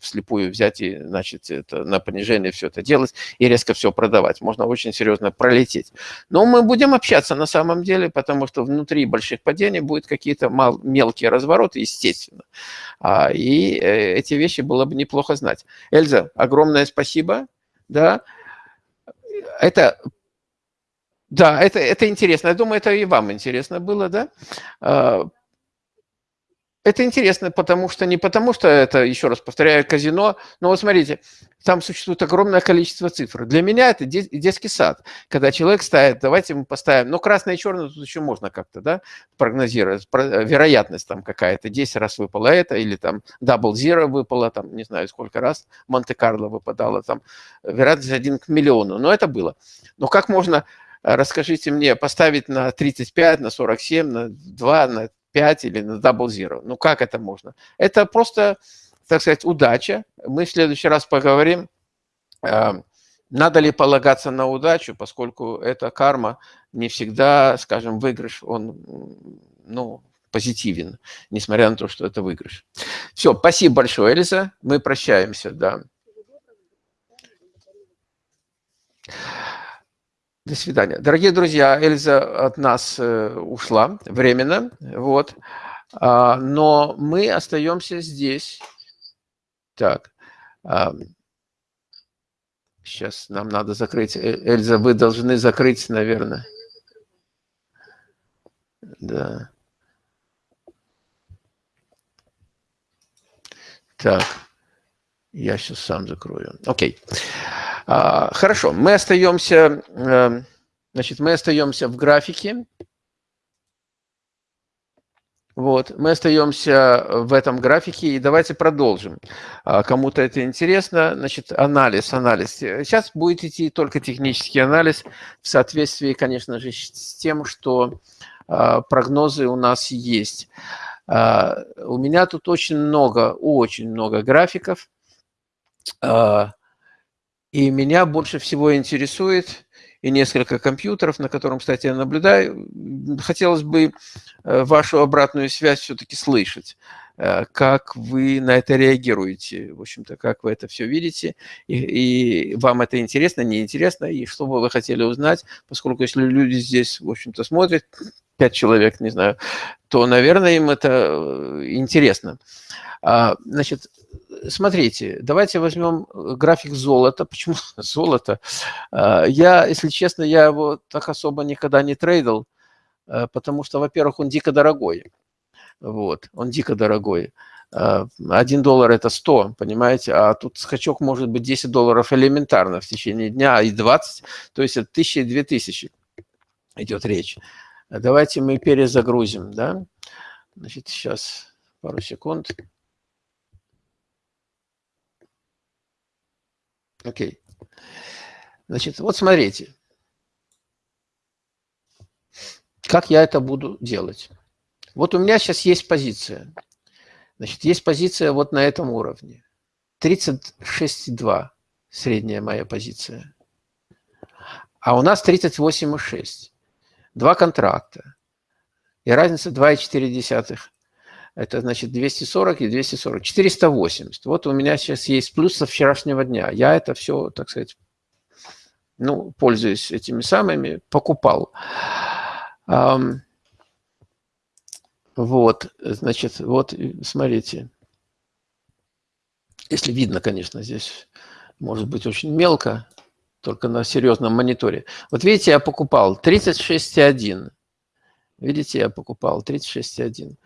вслепую взять и, значит, это на понижение все это делать и резко все продавать. Можно очень серьезно пролететь. Но мы будем общаться на самом деле, потому что внутри больших падений будут какие-то мелкие развороты, естественно. А, и э, эти вещи было бы неплохо знать. Эльза, огромное спасибо. Да, это, да, это, это интересно. Я думаю, это и вам интересно было, да? Это интересно, потому что не потому что это, еще раз повторяю, казино, но вот смотрите, там существует огромное количество цифр. Для меня это детский сад, когда человек ставит, давайте мы поставим, ну, красное и черное тут еще можно как-то, да, прогнозировать, вероятность там какая-то, 10 раз выпало это, или там double zero выпало, там, не знаю, сколько раз, Монте-Карло выпадало, там, вероятность 1 к миллиону, но это было. Но как можно, расскажите мне, поставить на 35, на 47, на 2, на 5 или на double zero. Ну как это можно? Это просто, так сказать, удача. Мы в следующий раз поговорим, эм, надо ли полагаться на удачу, поскольку эта карма не всегда, скажем, выигрыш, он ну, позитивен, несмотря на то, что это выигрыш. Все, спасибо большое, Элиза. Мы прощаемся, да. До свидания. Дорогие друзья, Эльза от нас э, ушла временно, вот, а, но мы остаемся здесь. Так, а, сейчас нам надо закрыть. Э, Эльза, вы должны закрыть, наверное. Да. Так, я сейчас сам закрою. Окей. Okay. А, хорошо, мы остаемся, эм, значит, мы остаемся в графике. Вот, мы остаемся в этом графике, и давайте продолжим. А, кому-то это интересно, значит, анализ, анализ. Сейчас будет идти только технический анализ в соответствии, конечно же, с тем, что а, прогнозы у нас есть. У меня тут очень много, очень много графиков. И меня больше всего интересует, и несколько компьютеров, на котором, кстати, я наблюдаю. Хотелось бы э, вашу обратную связь все-таки слышать. Э, как вы на это реагируете, в общем-то, как вы это все видите, и, и вам это интересно, неинтересно, и что бы вы хотели узнать, поскольку если люди здесь, в общем-то, смотрят, пять человек, не знаю, то, наверное, им это э, интересно. А, значит, смотрите, давайте возьмем график золота. Почему золото? А, я, если честно, я его так особо никогда не трейдил, э, потому что, во-первых, он дико дорогой. Вот, он дико дорогой. А, один доллар – это 100, понимаете? А тут скачок может быть 10 долларов элементарно в течение дня, и 20, то есть от 1000 и 2000 идет речь. Давайте мы перезагрузим, да? Значит, сейчас пару секунд. Окей. Значит, вот смотрите. Как я это буду делать? Вот у меня сейчас есть позиция. Значит, есть позиция вот на этом уровне. 36,2 средняя моя позиция. А у нас 38,6. Два контракта. И разница 2,4. Это значит 240 и 240. 480. Вот у меня сейчас есть плюс со вчерашнего дня. Я это все, так сказать, ну, пользуюсь этими самыми, покупал. Вот, значит, вот, смотрите. Если видно, конечно, здесь может быть очень мелко, только на серьезном мониторе. Вот видите, я покупал 36,1. Видите, я покупал 36,1.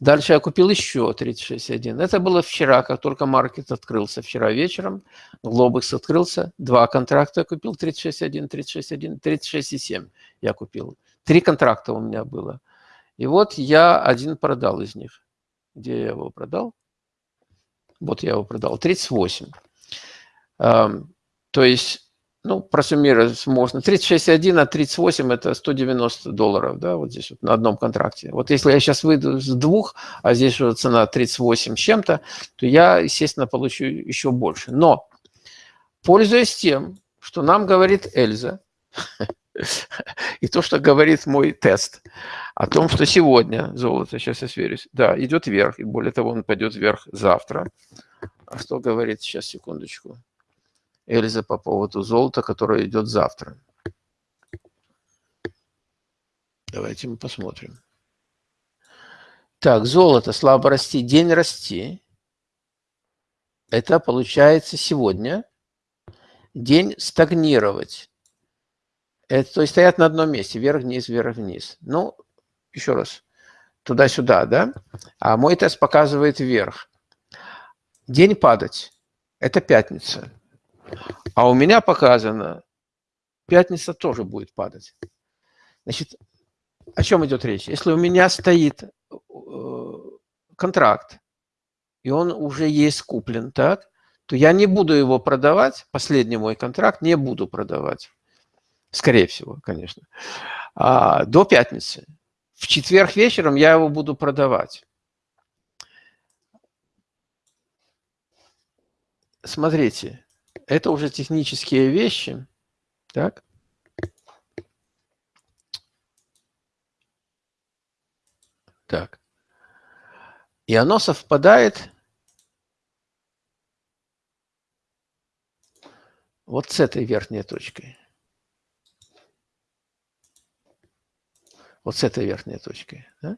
Дальше я купил еще 36,1. Это было вчера, как только маркет открылся. Вчера вечером Глобекс открылся. Два контракта я купил 36,1, 36,1, 36,7 я купил. Три контракта у меня было. И вот я один продал из них. Где я его продал? Вот я его продал. 38. То есть, ну, просуммировать можно. 36,1 а 38 – это 190 долларов, да, вот здесь вот на одном контракте. Вот если я сейчас выйду с двух, а здесь уже цена 38 с чем-то, то я, естественно, получу еще больше. Но, пользуясь тем, что нам говорит Эльза, И то, что говорит мой тест о том, что сегодня золото, сейчас я сверюсь, да, идет вверх, и более того, он пойдет вверх завтра. А что говорит, сейчас, секундочку, Эльза по поводу золота, которое идет завтра? Давайте мы посмотрим. Так, золото слабо расти, день расти. Это получается сегодня. День стагнировать. Это, то есть стоят на одном месте, вверх-вниз, вверх-вниз. Ну, еще раз, туда-сюда, да? А мой тест показывает вверх. День падать – это пятница. А у меня показано, пятница тоже будет падать. Значит, о чем идет речь? Если у меня стоит э, контракт, и он уже есть куплен, так, то я не буду его продавать, последний мой контракт не буду продавать скорее всего, конечно, а, до пятницы. В четверг вечером я его буду продавать. Смотрите, это уже технические вещи. Так? Так. И оно совпадает вот с этой верхней точкой. Вот с этой верхней точкой. Да?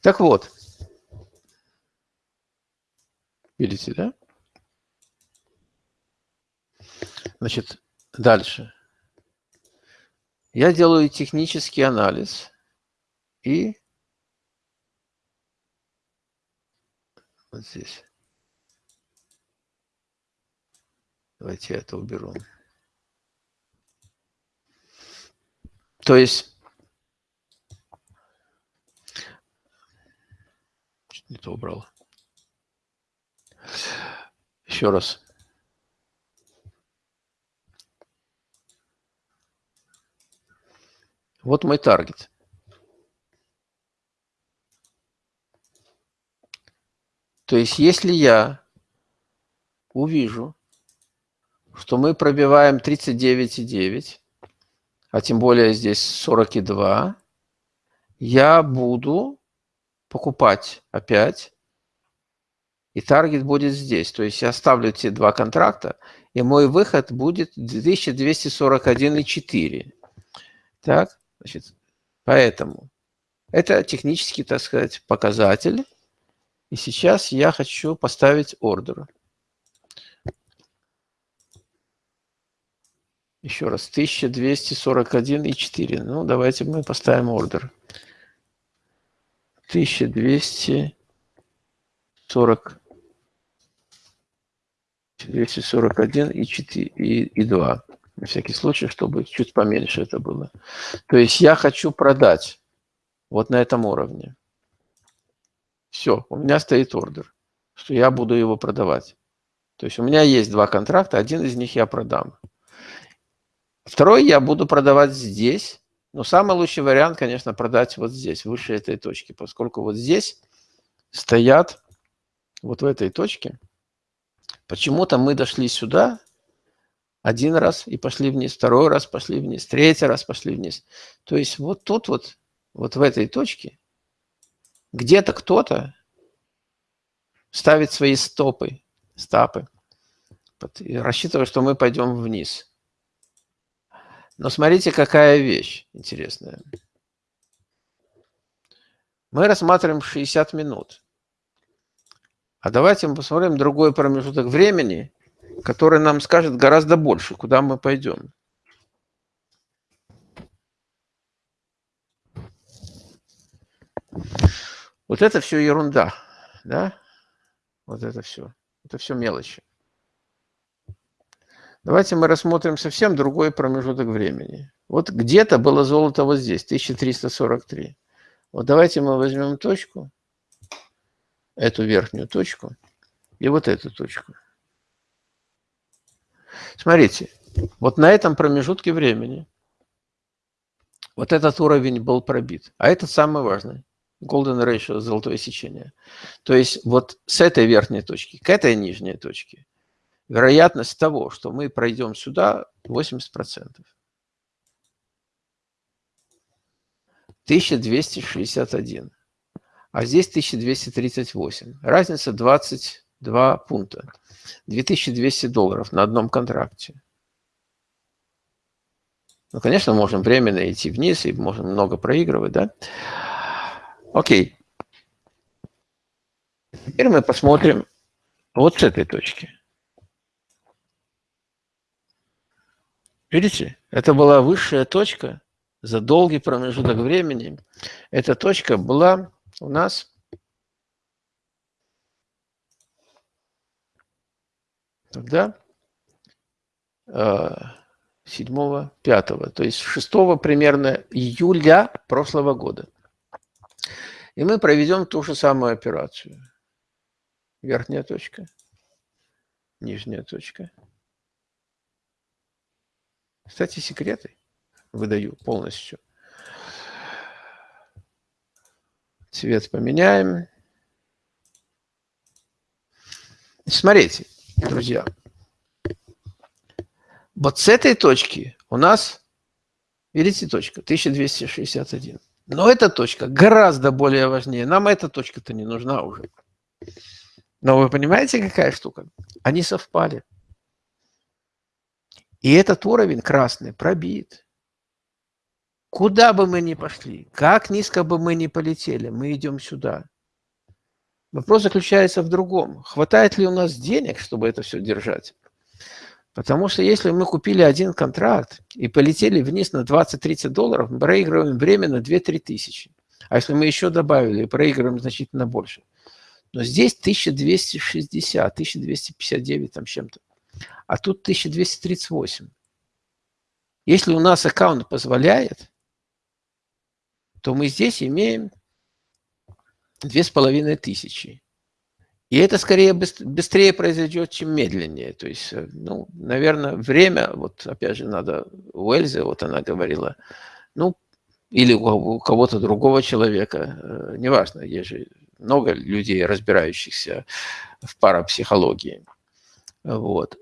Так вот, видите, да? Значит, дальше. Я делаю технический анализ и вот здесь. Давайте я это уберу. То есть, не то убрал. Еще раз. Вот мой таргет. То есть, если я увижу, что мы пробиваем 39,9, а тем более здесь 42, я буду покупать опять, и таргет будет здесь. То есть я ставлю эти два контракта, и мой выход будет 2241,4. Так, значит, поэтому это технический, так сказать, показатель. И сейчас я хочу поставить ордер. Еще раз, 1241,4. Ну, давайте мы поставим ордер. 1240 241 и 4 и, и 2. На всякий случай, чтобы чуть поменьше это было. То есть я хочу продать вот на этом уровне. Все, у меня стоит ордер, что я буду его продавать. То есть у меня есть два контракта, один из них я продам. Второй я буду продавать здесь. Но самый лучший вариант, конечно, продать вот здесь, выше этой точки, поскольку вот здесь стоят, вот в этой точке, почему-то мы дошли сюда один раз и пошли вниз, второй раз пошли вниз, третий раз пошли вниз. То есть вот тут вот, вот в этой точке, где-то кто-то ставит свои стопы, стапы, рассчитывая, что мы пойдем вниз. Но смотрите, какая вещь интересная. Мы рассматриваем 60 минут. А давайте мы посмотрим другой промежуток времени, который нам скажет гораздо больше, куда мы пойдем. Вот это все ерунда, да? Вот это все. Это все мелочи. Давайте мы рассмотрим совсем другой промежуток времени. Вот где-то было золото вот здесь, 1343. Вот давайте мы возьмем точку, эту верхнюю точку, и вот эту точку. Смотрите, вот на этом промежутке времени вот этот уровень был пробит. А это самый важный. Golden Ratio, золотое сечение. То есть вот с этой верхней точки к этой нижней точке вероятность того, что мы пройдем сюда, 80%. 1261. А здесь 1238. Разница 22 пункта. 2200 долларов на одном контракте. Ну, конечно, можем временно идти вниз и можем много проигрывать, да? Окей. Теперь мы посмотрим вот с этой точки. Видите, это была высшая точка за долгий промежуток времени. Эта точка была у нас тогда 7-5, э, то есть 6 примерно июля прошлого года. И мы проведем ту же самую операцию. Верхняя точка, нижняя точка. Кстати, секреты выдаю полностью. Цвет поменяем. Смотрите, друзья. Вот с этой точки у нас, видите, точка 1261. Но эта точка гораздо более важнее. Нам эта точка-то не нужна уже. Но вы понимаете, какая штука? Они совпали. И этот уровень красный пробит. Куда бы мы ни пошли, как низко бы мы ни полетели, мы идем сюда. Вопрос заключается в другом. Хватает ли у нас денег, чтобы это все держать? Потому что если мы купили один контракт и полетели вниз на 20-30 долларов, мы проигрываем на 2-3 тысячи. А если мы еще добавили, проигрываем значительно больше. Но здесь 1260, 1259 там чем-то а тут 1238. Если у нас аккаунт позволяет, то мы здесь имеем 2500. И это скорее быстрее произойдет, чем медленнее. То есть, э, ну, наверное, время, вот опять же надо у Эльзы, вот она говорила, ну, или у кого-то другого человека, э, неважно, есть же много людей, разбирающихся в парапсихологии. Вот.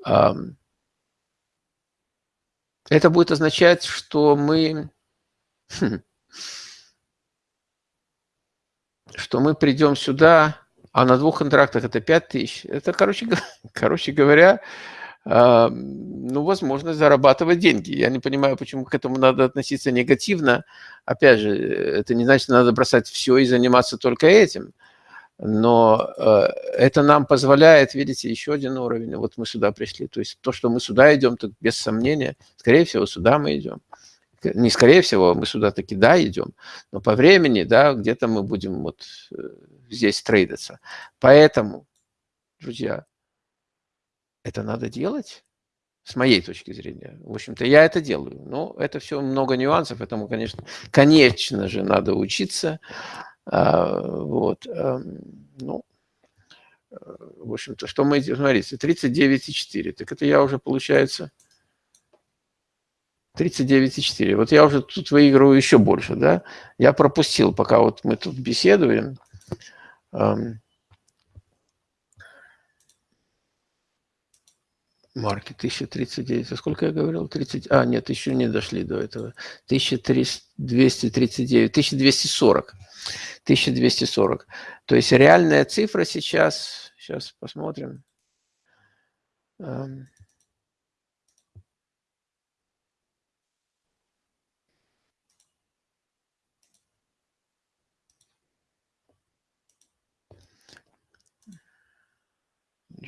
Это будет означать, что мы, что мы придем сюда, а на двух контрактах это 5 тысяч. Это, короче, короче говоря, ну, возможность зарабатывать деньги. Я не понимаю, почему к этому надо относиться негативно. Опять же, это не значит, надо бросать все и заниматься только этим. Но э, это нам позволяет, видите, еще один уровень. Вот мы сюда пришли. То есть то, что мы сюда идем, то без сомнения, скорее всего, сюда мы идем. Не скорее всего, мы сюда таки да идем, но по времени, да, где-то мы будем вот э, здесь трейдиться. Поэтому, друзья, это надо делать, с моей точки зрения. В общем-то, я это делаю. Но это все много нюансов, этому, конечно, конечно же, надо учиться. А, вот. Эм, ну, э, в общем-то, что мы, смотрите, 39,4. Так это я уже, получается, 39,4. Вот я уже тут выигрываю еще больше, да? Я пропустил, пока вот мы тут беседуем. Марки 1039. А сколько я говорил? 30. А, нет, еще не дошли до этого. 1239, 1240. 1240. То есть реальная цифра сейчас, сейчас посмотрим.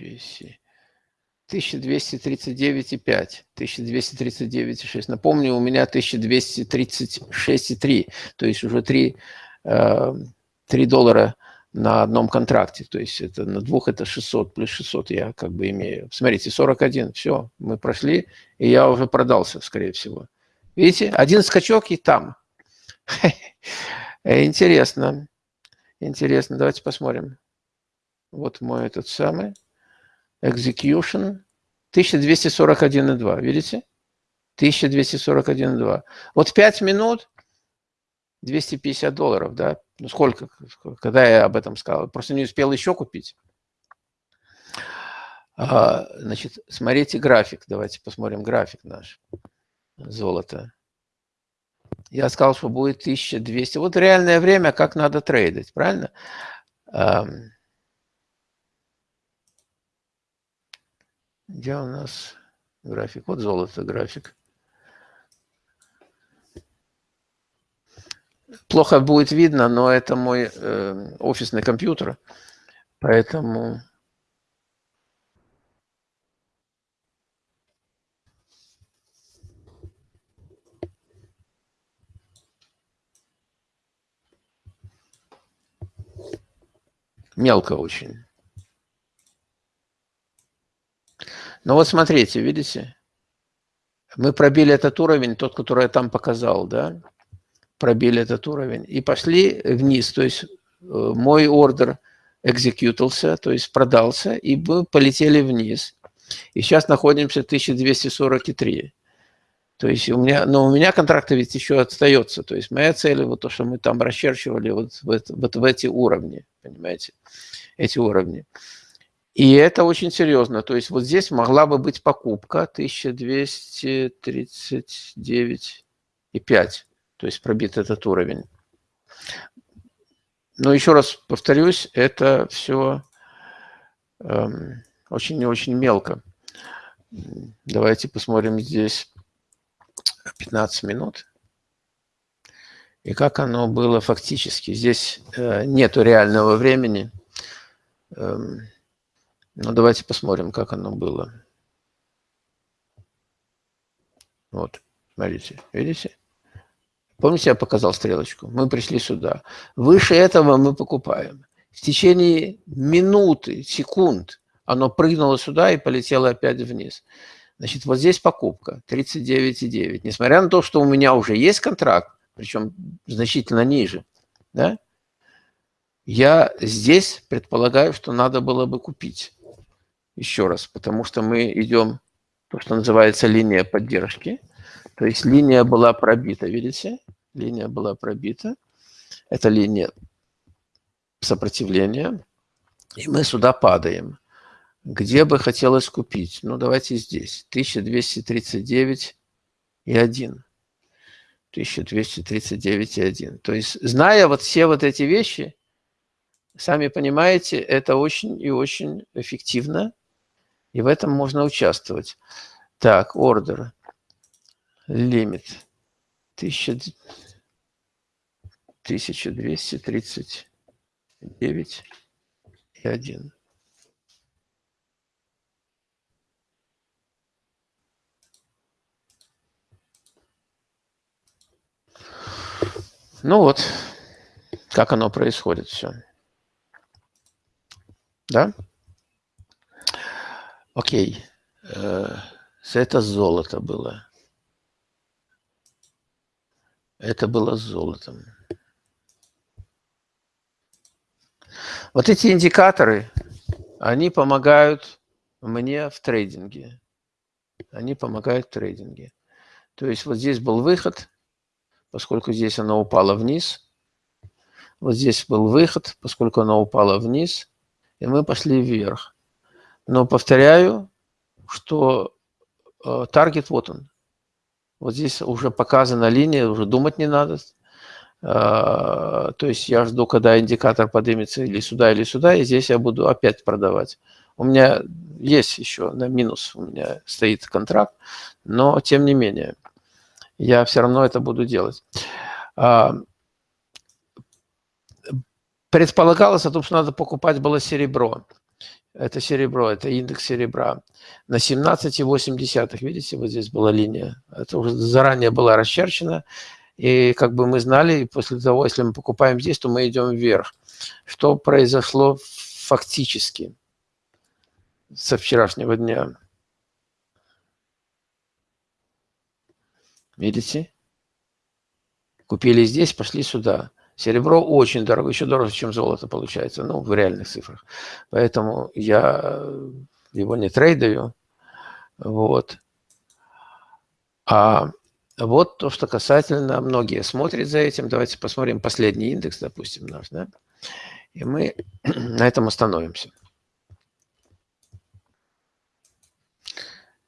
GC. 1239,5, 1239,6. Напомню, у меня 1236,3, то есть уже 3, 3 э, доллара на одном контракте. То есть это на двух это 600 плюс 600 я как бы имею. Смотрите, 41, все, мы прошли, и я уже продался, скорее всего. Видите, один скачок и там. Интересно. Интересно, давайте посмотрим. Вот мой этот самый execution 1241,2. Видите? 1241,2. Вот 5 минут 250 долларов, да? Ну сколько, когда я об этом сказал? Просто не успел еще купить. А, значит, смотрите график. Давайте посмотрим график наш. Золото. Я сказал, что будет 1200. Вот реальное время, как надо трейдить, правильно? Где у нас график? Вот золото график. Плохо будет видно, но это мой э, офисный компьютер, поэтому... Мелко очень. Но вот смотрите, видите? Мы пробили этот уровень, тот, который я там показал, да? Пробили этот уровень и пошли вниз. То есть э, мой ордер экзекьютился, то есть продался, и мы полетели вниз. И сейчас находимся 1243. То есть у меня, но у меня контракт ведь еще остается. То есть моя цель, вот то, что мы там расчерчивали, вот, вот, вот в эти уровни, понимаете, эти уровни. И это очень серьезно. То есть вот здесь могла бы быть покупка 1239,5. То есть пробит этот уровень. Но еще раз повторюсь, это все эм, очень и очень мелко. Давайте посмотрим здесь 15 минут. И как оно было фактически. Здесь э, нету реального времени. Ну, давайте посмотрим, как оно было. Вот, смотрите, видите? Помните, я показал стрелочку? Мы пришли сюда. Выше этого мы покупаем. В течение минуты, секунд оно прыгнуло сюда и полетело опять вниз. Значит, вот здесь покупка 39,9. Несмотря на то, что у меня уже есть контракт, причем значительно ниже, да, я здесь предполагаю, что надо было бы купить еще раз, потому что мы идем, то, что называется линия поддержки. То есть линия была пробита, видите? линия была пробита. Это линия сопротивления. И мы сюда падаем. Где бы хотелось купить? Ну, давайте здесь. 1239 и 1. 1239 и 1. То есть, зная вот все вот эти вещи, сами понимаете, это очень и очень эффективно, и в этом можно участвовать. Так, ордер, лимит, 1239 и 1. Ну вот, как оно происходит все. Да? Окей. Э, это золото было. Это было золотом. Вот эти индикаторы, они помогают мне в трейдинге. Они помогают в трейдинге. То есть вот здесь был выход, поскольку здесь она упала вниз. Вот здесь был выход, поскольку она упала вниз. И мы пошли вверх. Но повторяю, что э, таргет вот он. Вот здесь уже показана линия, уже думать не надо. Э, то есть я жду, когда индикатор поднимется или сюда, или сюда, и здесь я буду опять продавать. У меня есть еще на минус, у меня стоит контракт, но тем не менее – я все равно это буду делать. А, предполагалось о том, что надо покупать было серебро. Это серебро, это индекс серебра. На 17,8, видите, вот здесь была линия. Это уже заранее была расчерчена. И как бы мы знали, после того, если мы покупаем здесь, то мы идем вверх. Что произошло фактически со вчерашнего дня? Видите? Купили здесь, пошли сюда. Серебро очень дорого, еще дороже, чем золото получается, ну, в реальных цифрах. Поэтому я его не трейдаю. Вот. А вот то, что касательно, многие смотрят за этим. Давайте посмотрим последний индекс, допустим, наш, да? И мы на этом остановимся.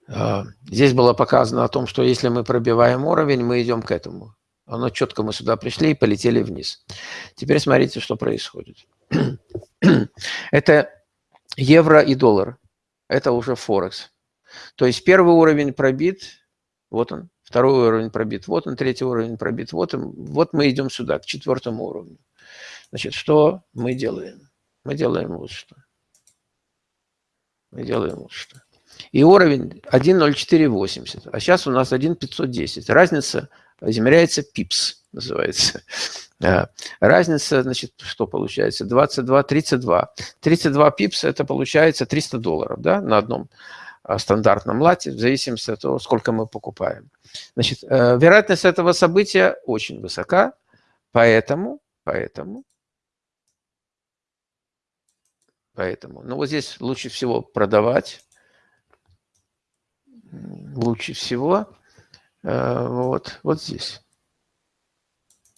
А, здесь было показано о том, что если мы пробиваем уровень, мы идем к этому. Оно четко мы сюда пришли и полетели вниз. Теперь смотрите, что происходит. Это евро и доллар. Это уже Форекс. То есть первый уровень пробит, вот он. Второй уровень пробит, вот он. Третий уровень пробит, вот он. Вот мы идем сюда, к четвертому уровню. Значит, что мы делаем? Мы делаем вот что. Мы делаем вот что. И уровень 1.0480, а сейчас у нас 1.510. Разница измеряется пипс, называется. А, разница, значит, что получается? 22, 32. 32 пипс – это получается 300 долларов да, на одном а, стандартном лате, в зависимости от того, сколько мы покупаем. Значит, э, вероятность этого события очень высока, поэтому, поэтому, поэтому, ну вот здесь лучше всего продавать, лучше всего э, вот, вот здесь.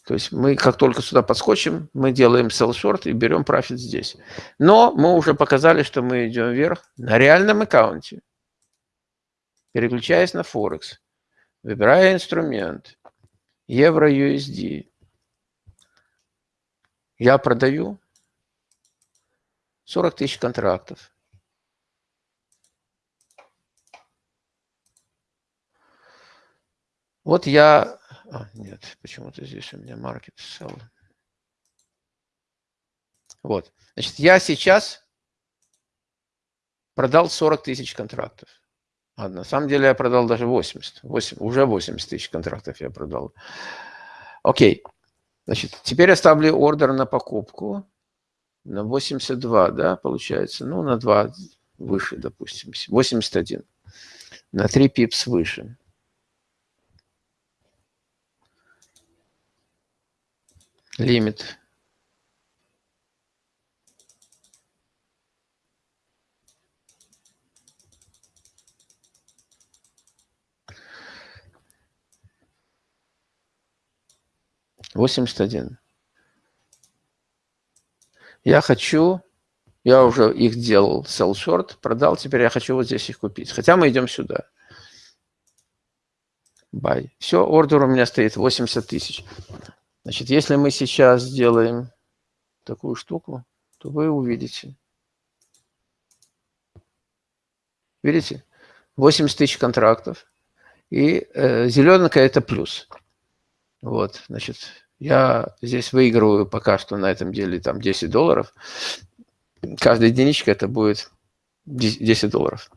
То есть мы как только сюда подскочим, мы делаем sell short и берем профит здесь. Но мы уже показали, что мы идем вверх на реальном аккаунте. Переключаясь на Форекс, выбирая инструмент евро USD. Я продаю 40 тысяч контрактов. Вот я... А, нет, почему-то здесь у меня market sell. Вот. Значит, я сейчас продал 40 тысяч контрактов. А на самом деле я продал даже 80. 8, уже 80 тысяч контрактов я продал. Окей. Значит, теперь я ставлю ордер на покупку на 82, да, получается. Ну, на 2 выше, допустим. 81. На 3 пипс выше. Лимит 81. Я хочу, я уже их делал, sell short, продал, теперь я хочу вот здесь их купить. Хотя мы идем сюда. Buy. Все, ордер у меня стоит 80 тысяч. Значит, если мы сейчас сделаем такую штуку, то вы увидите. Видите? 80 тысяч контрактов. И э, зелененькая – это плюс. Вот, значит, я здесь выигрываю пока что на этом деле там 10 долларов. Каждая единичка это будет 10 долларов.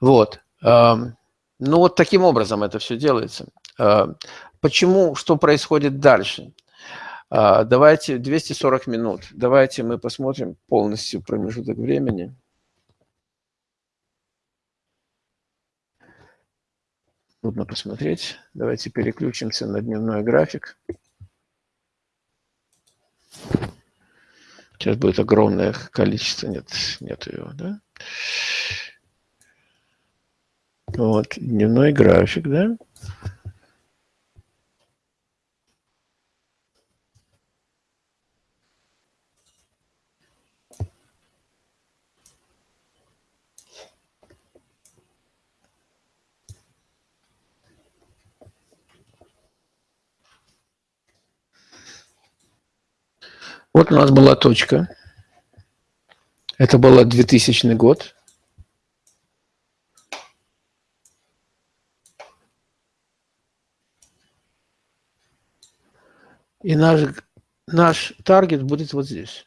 Вот. Ну вот таким образом это все делается. Почему, что происходит дальше? Давайте 240 минут. Давайте мы посмотрим полностью промежуток времени. Трудно посмотреть. Давайте переключимся на дневной график. Сейчас будет огромное количество. Нет, нет его, да? Вот, дневной график, да? Вот у нас была точка. Это был 2000 год. И наш, наш таргет будет вот здесь.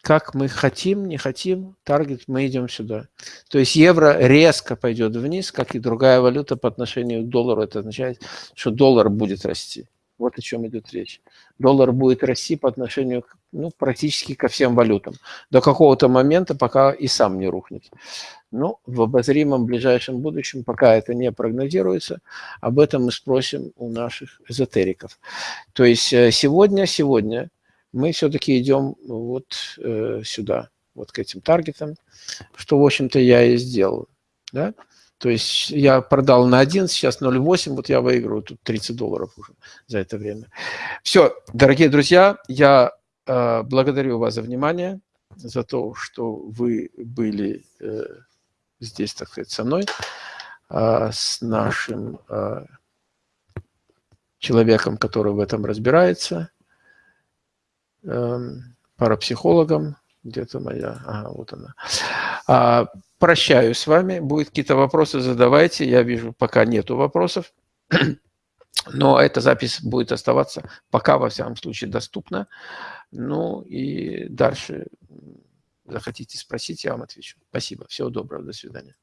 Как мы хотим, не хотим, таргет, мы идем сюда. То есть евро резко пойдет вниз, как и другая валюта по отношению к доллару. Это означает, что доллар будет расти. Вот о чем идет речь. Доллар будет расти по отношению ну, практически ко всем валютам. До какого-то момента, пока и сам не рухнет. Ну, в обозримом ближайшем будущем, пока это не прогнозируется, об этом мы спросим у наших эзотериков. То есть э, сегодня, сегодня мы все-таки идем вот э, сюда, вот к этим таргетам, что, в общем-то, я и сделал. Да? То есть я продал на 1, сейчас 0,8, вот я выигрываю тут 30 долларов уже за это время. Все, дорогие друзья, я э, благодарю вас за внимание, за то, что вы были э, здесь, так сказать, со мной, э, с нашим э, человеком, который в этом разбирается, э, парапсихологом, где-то моя, ага, вот она. А, прощаюсь с вами. Будет какие-то вопросы, задавайте. Я вижу, пока нету вопросов. Но эта запись будет оставаться пока, во всяком случае, доступна. Ну и дальше захотите спросить, я вам отвечу. Спасибо. Всего доброго. До свидания.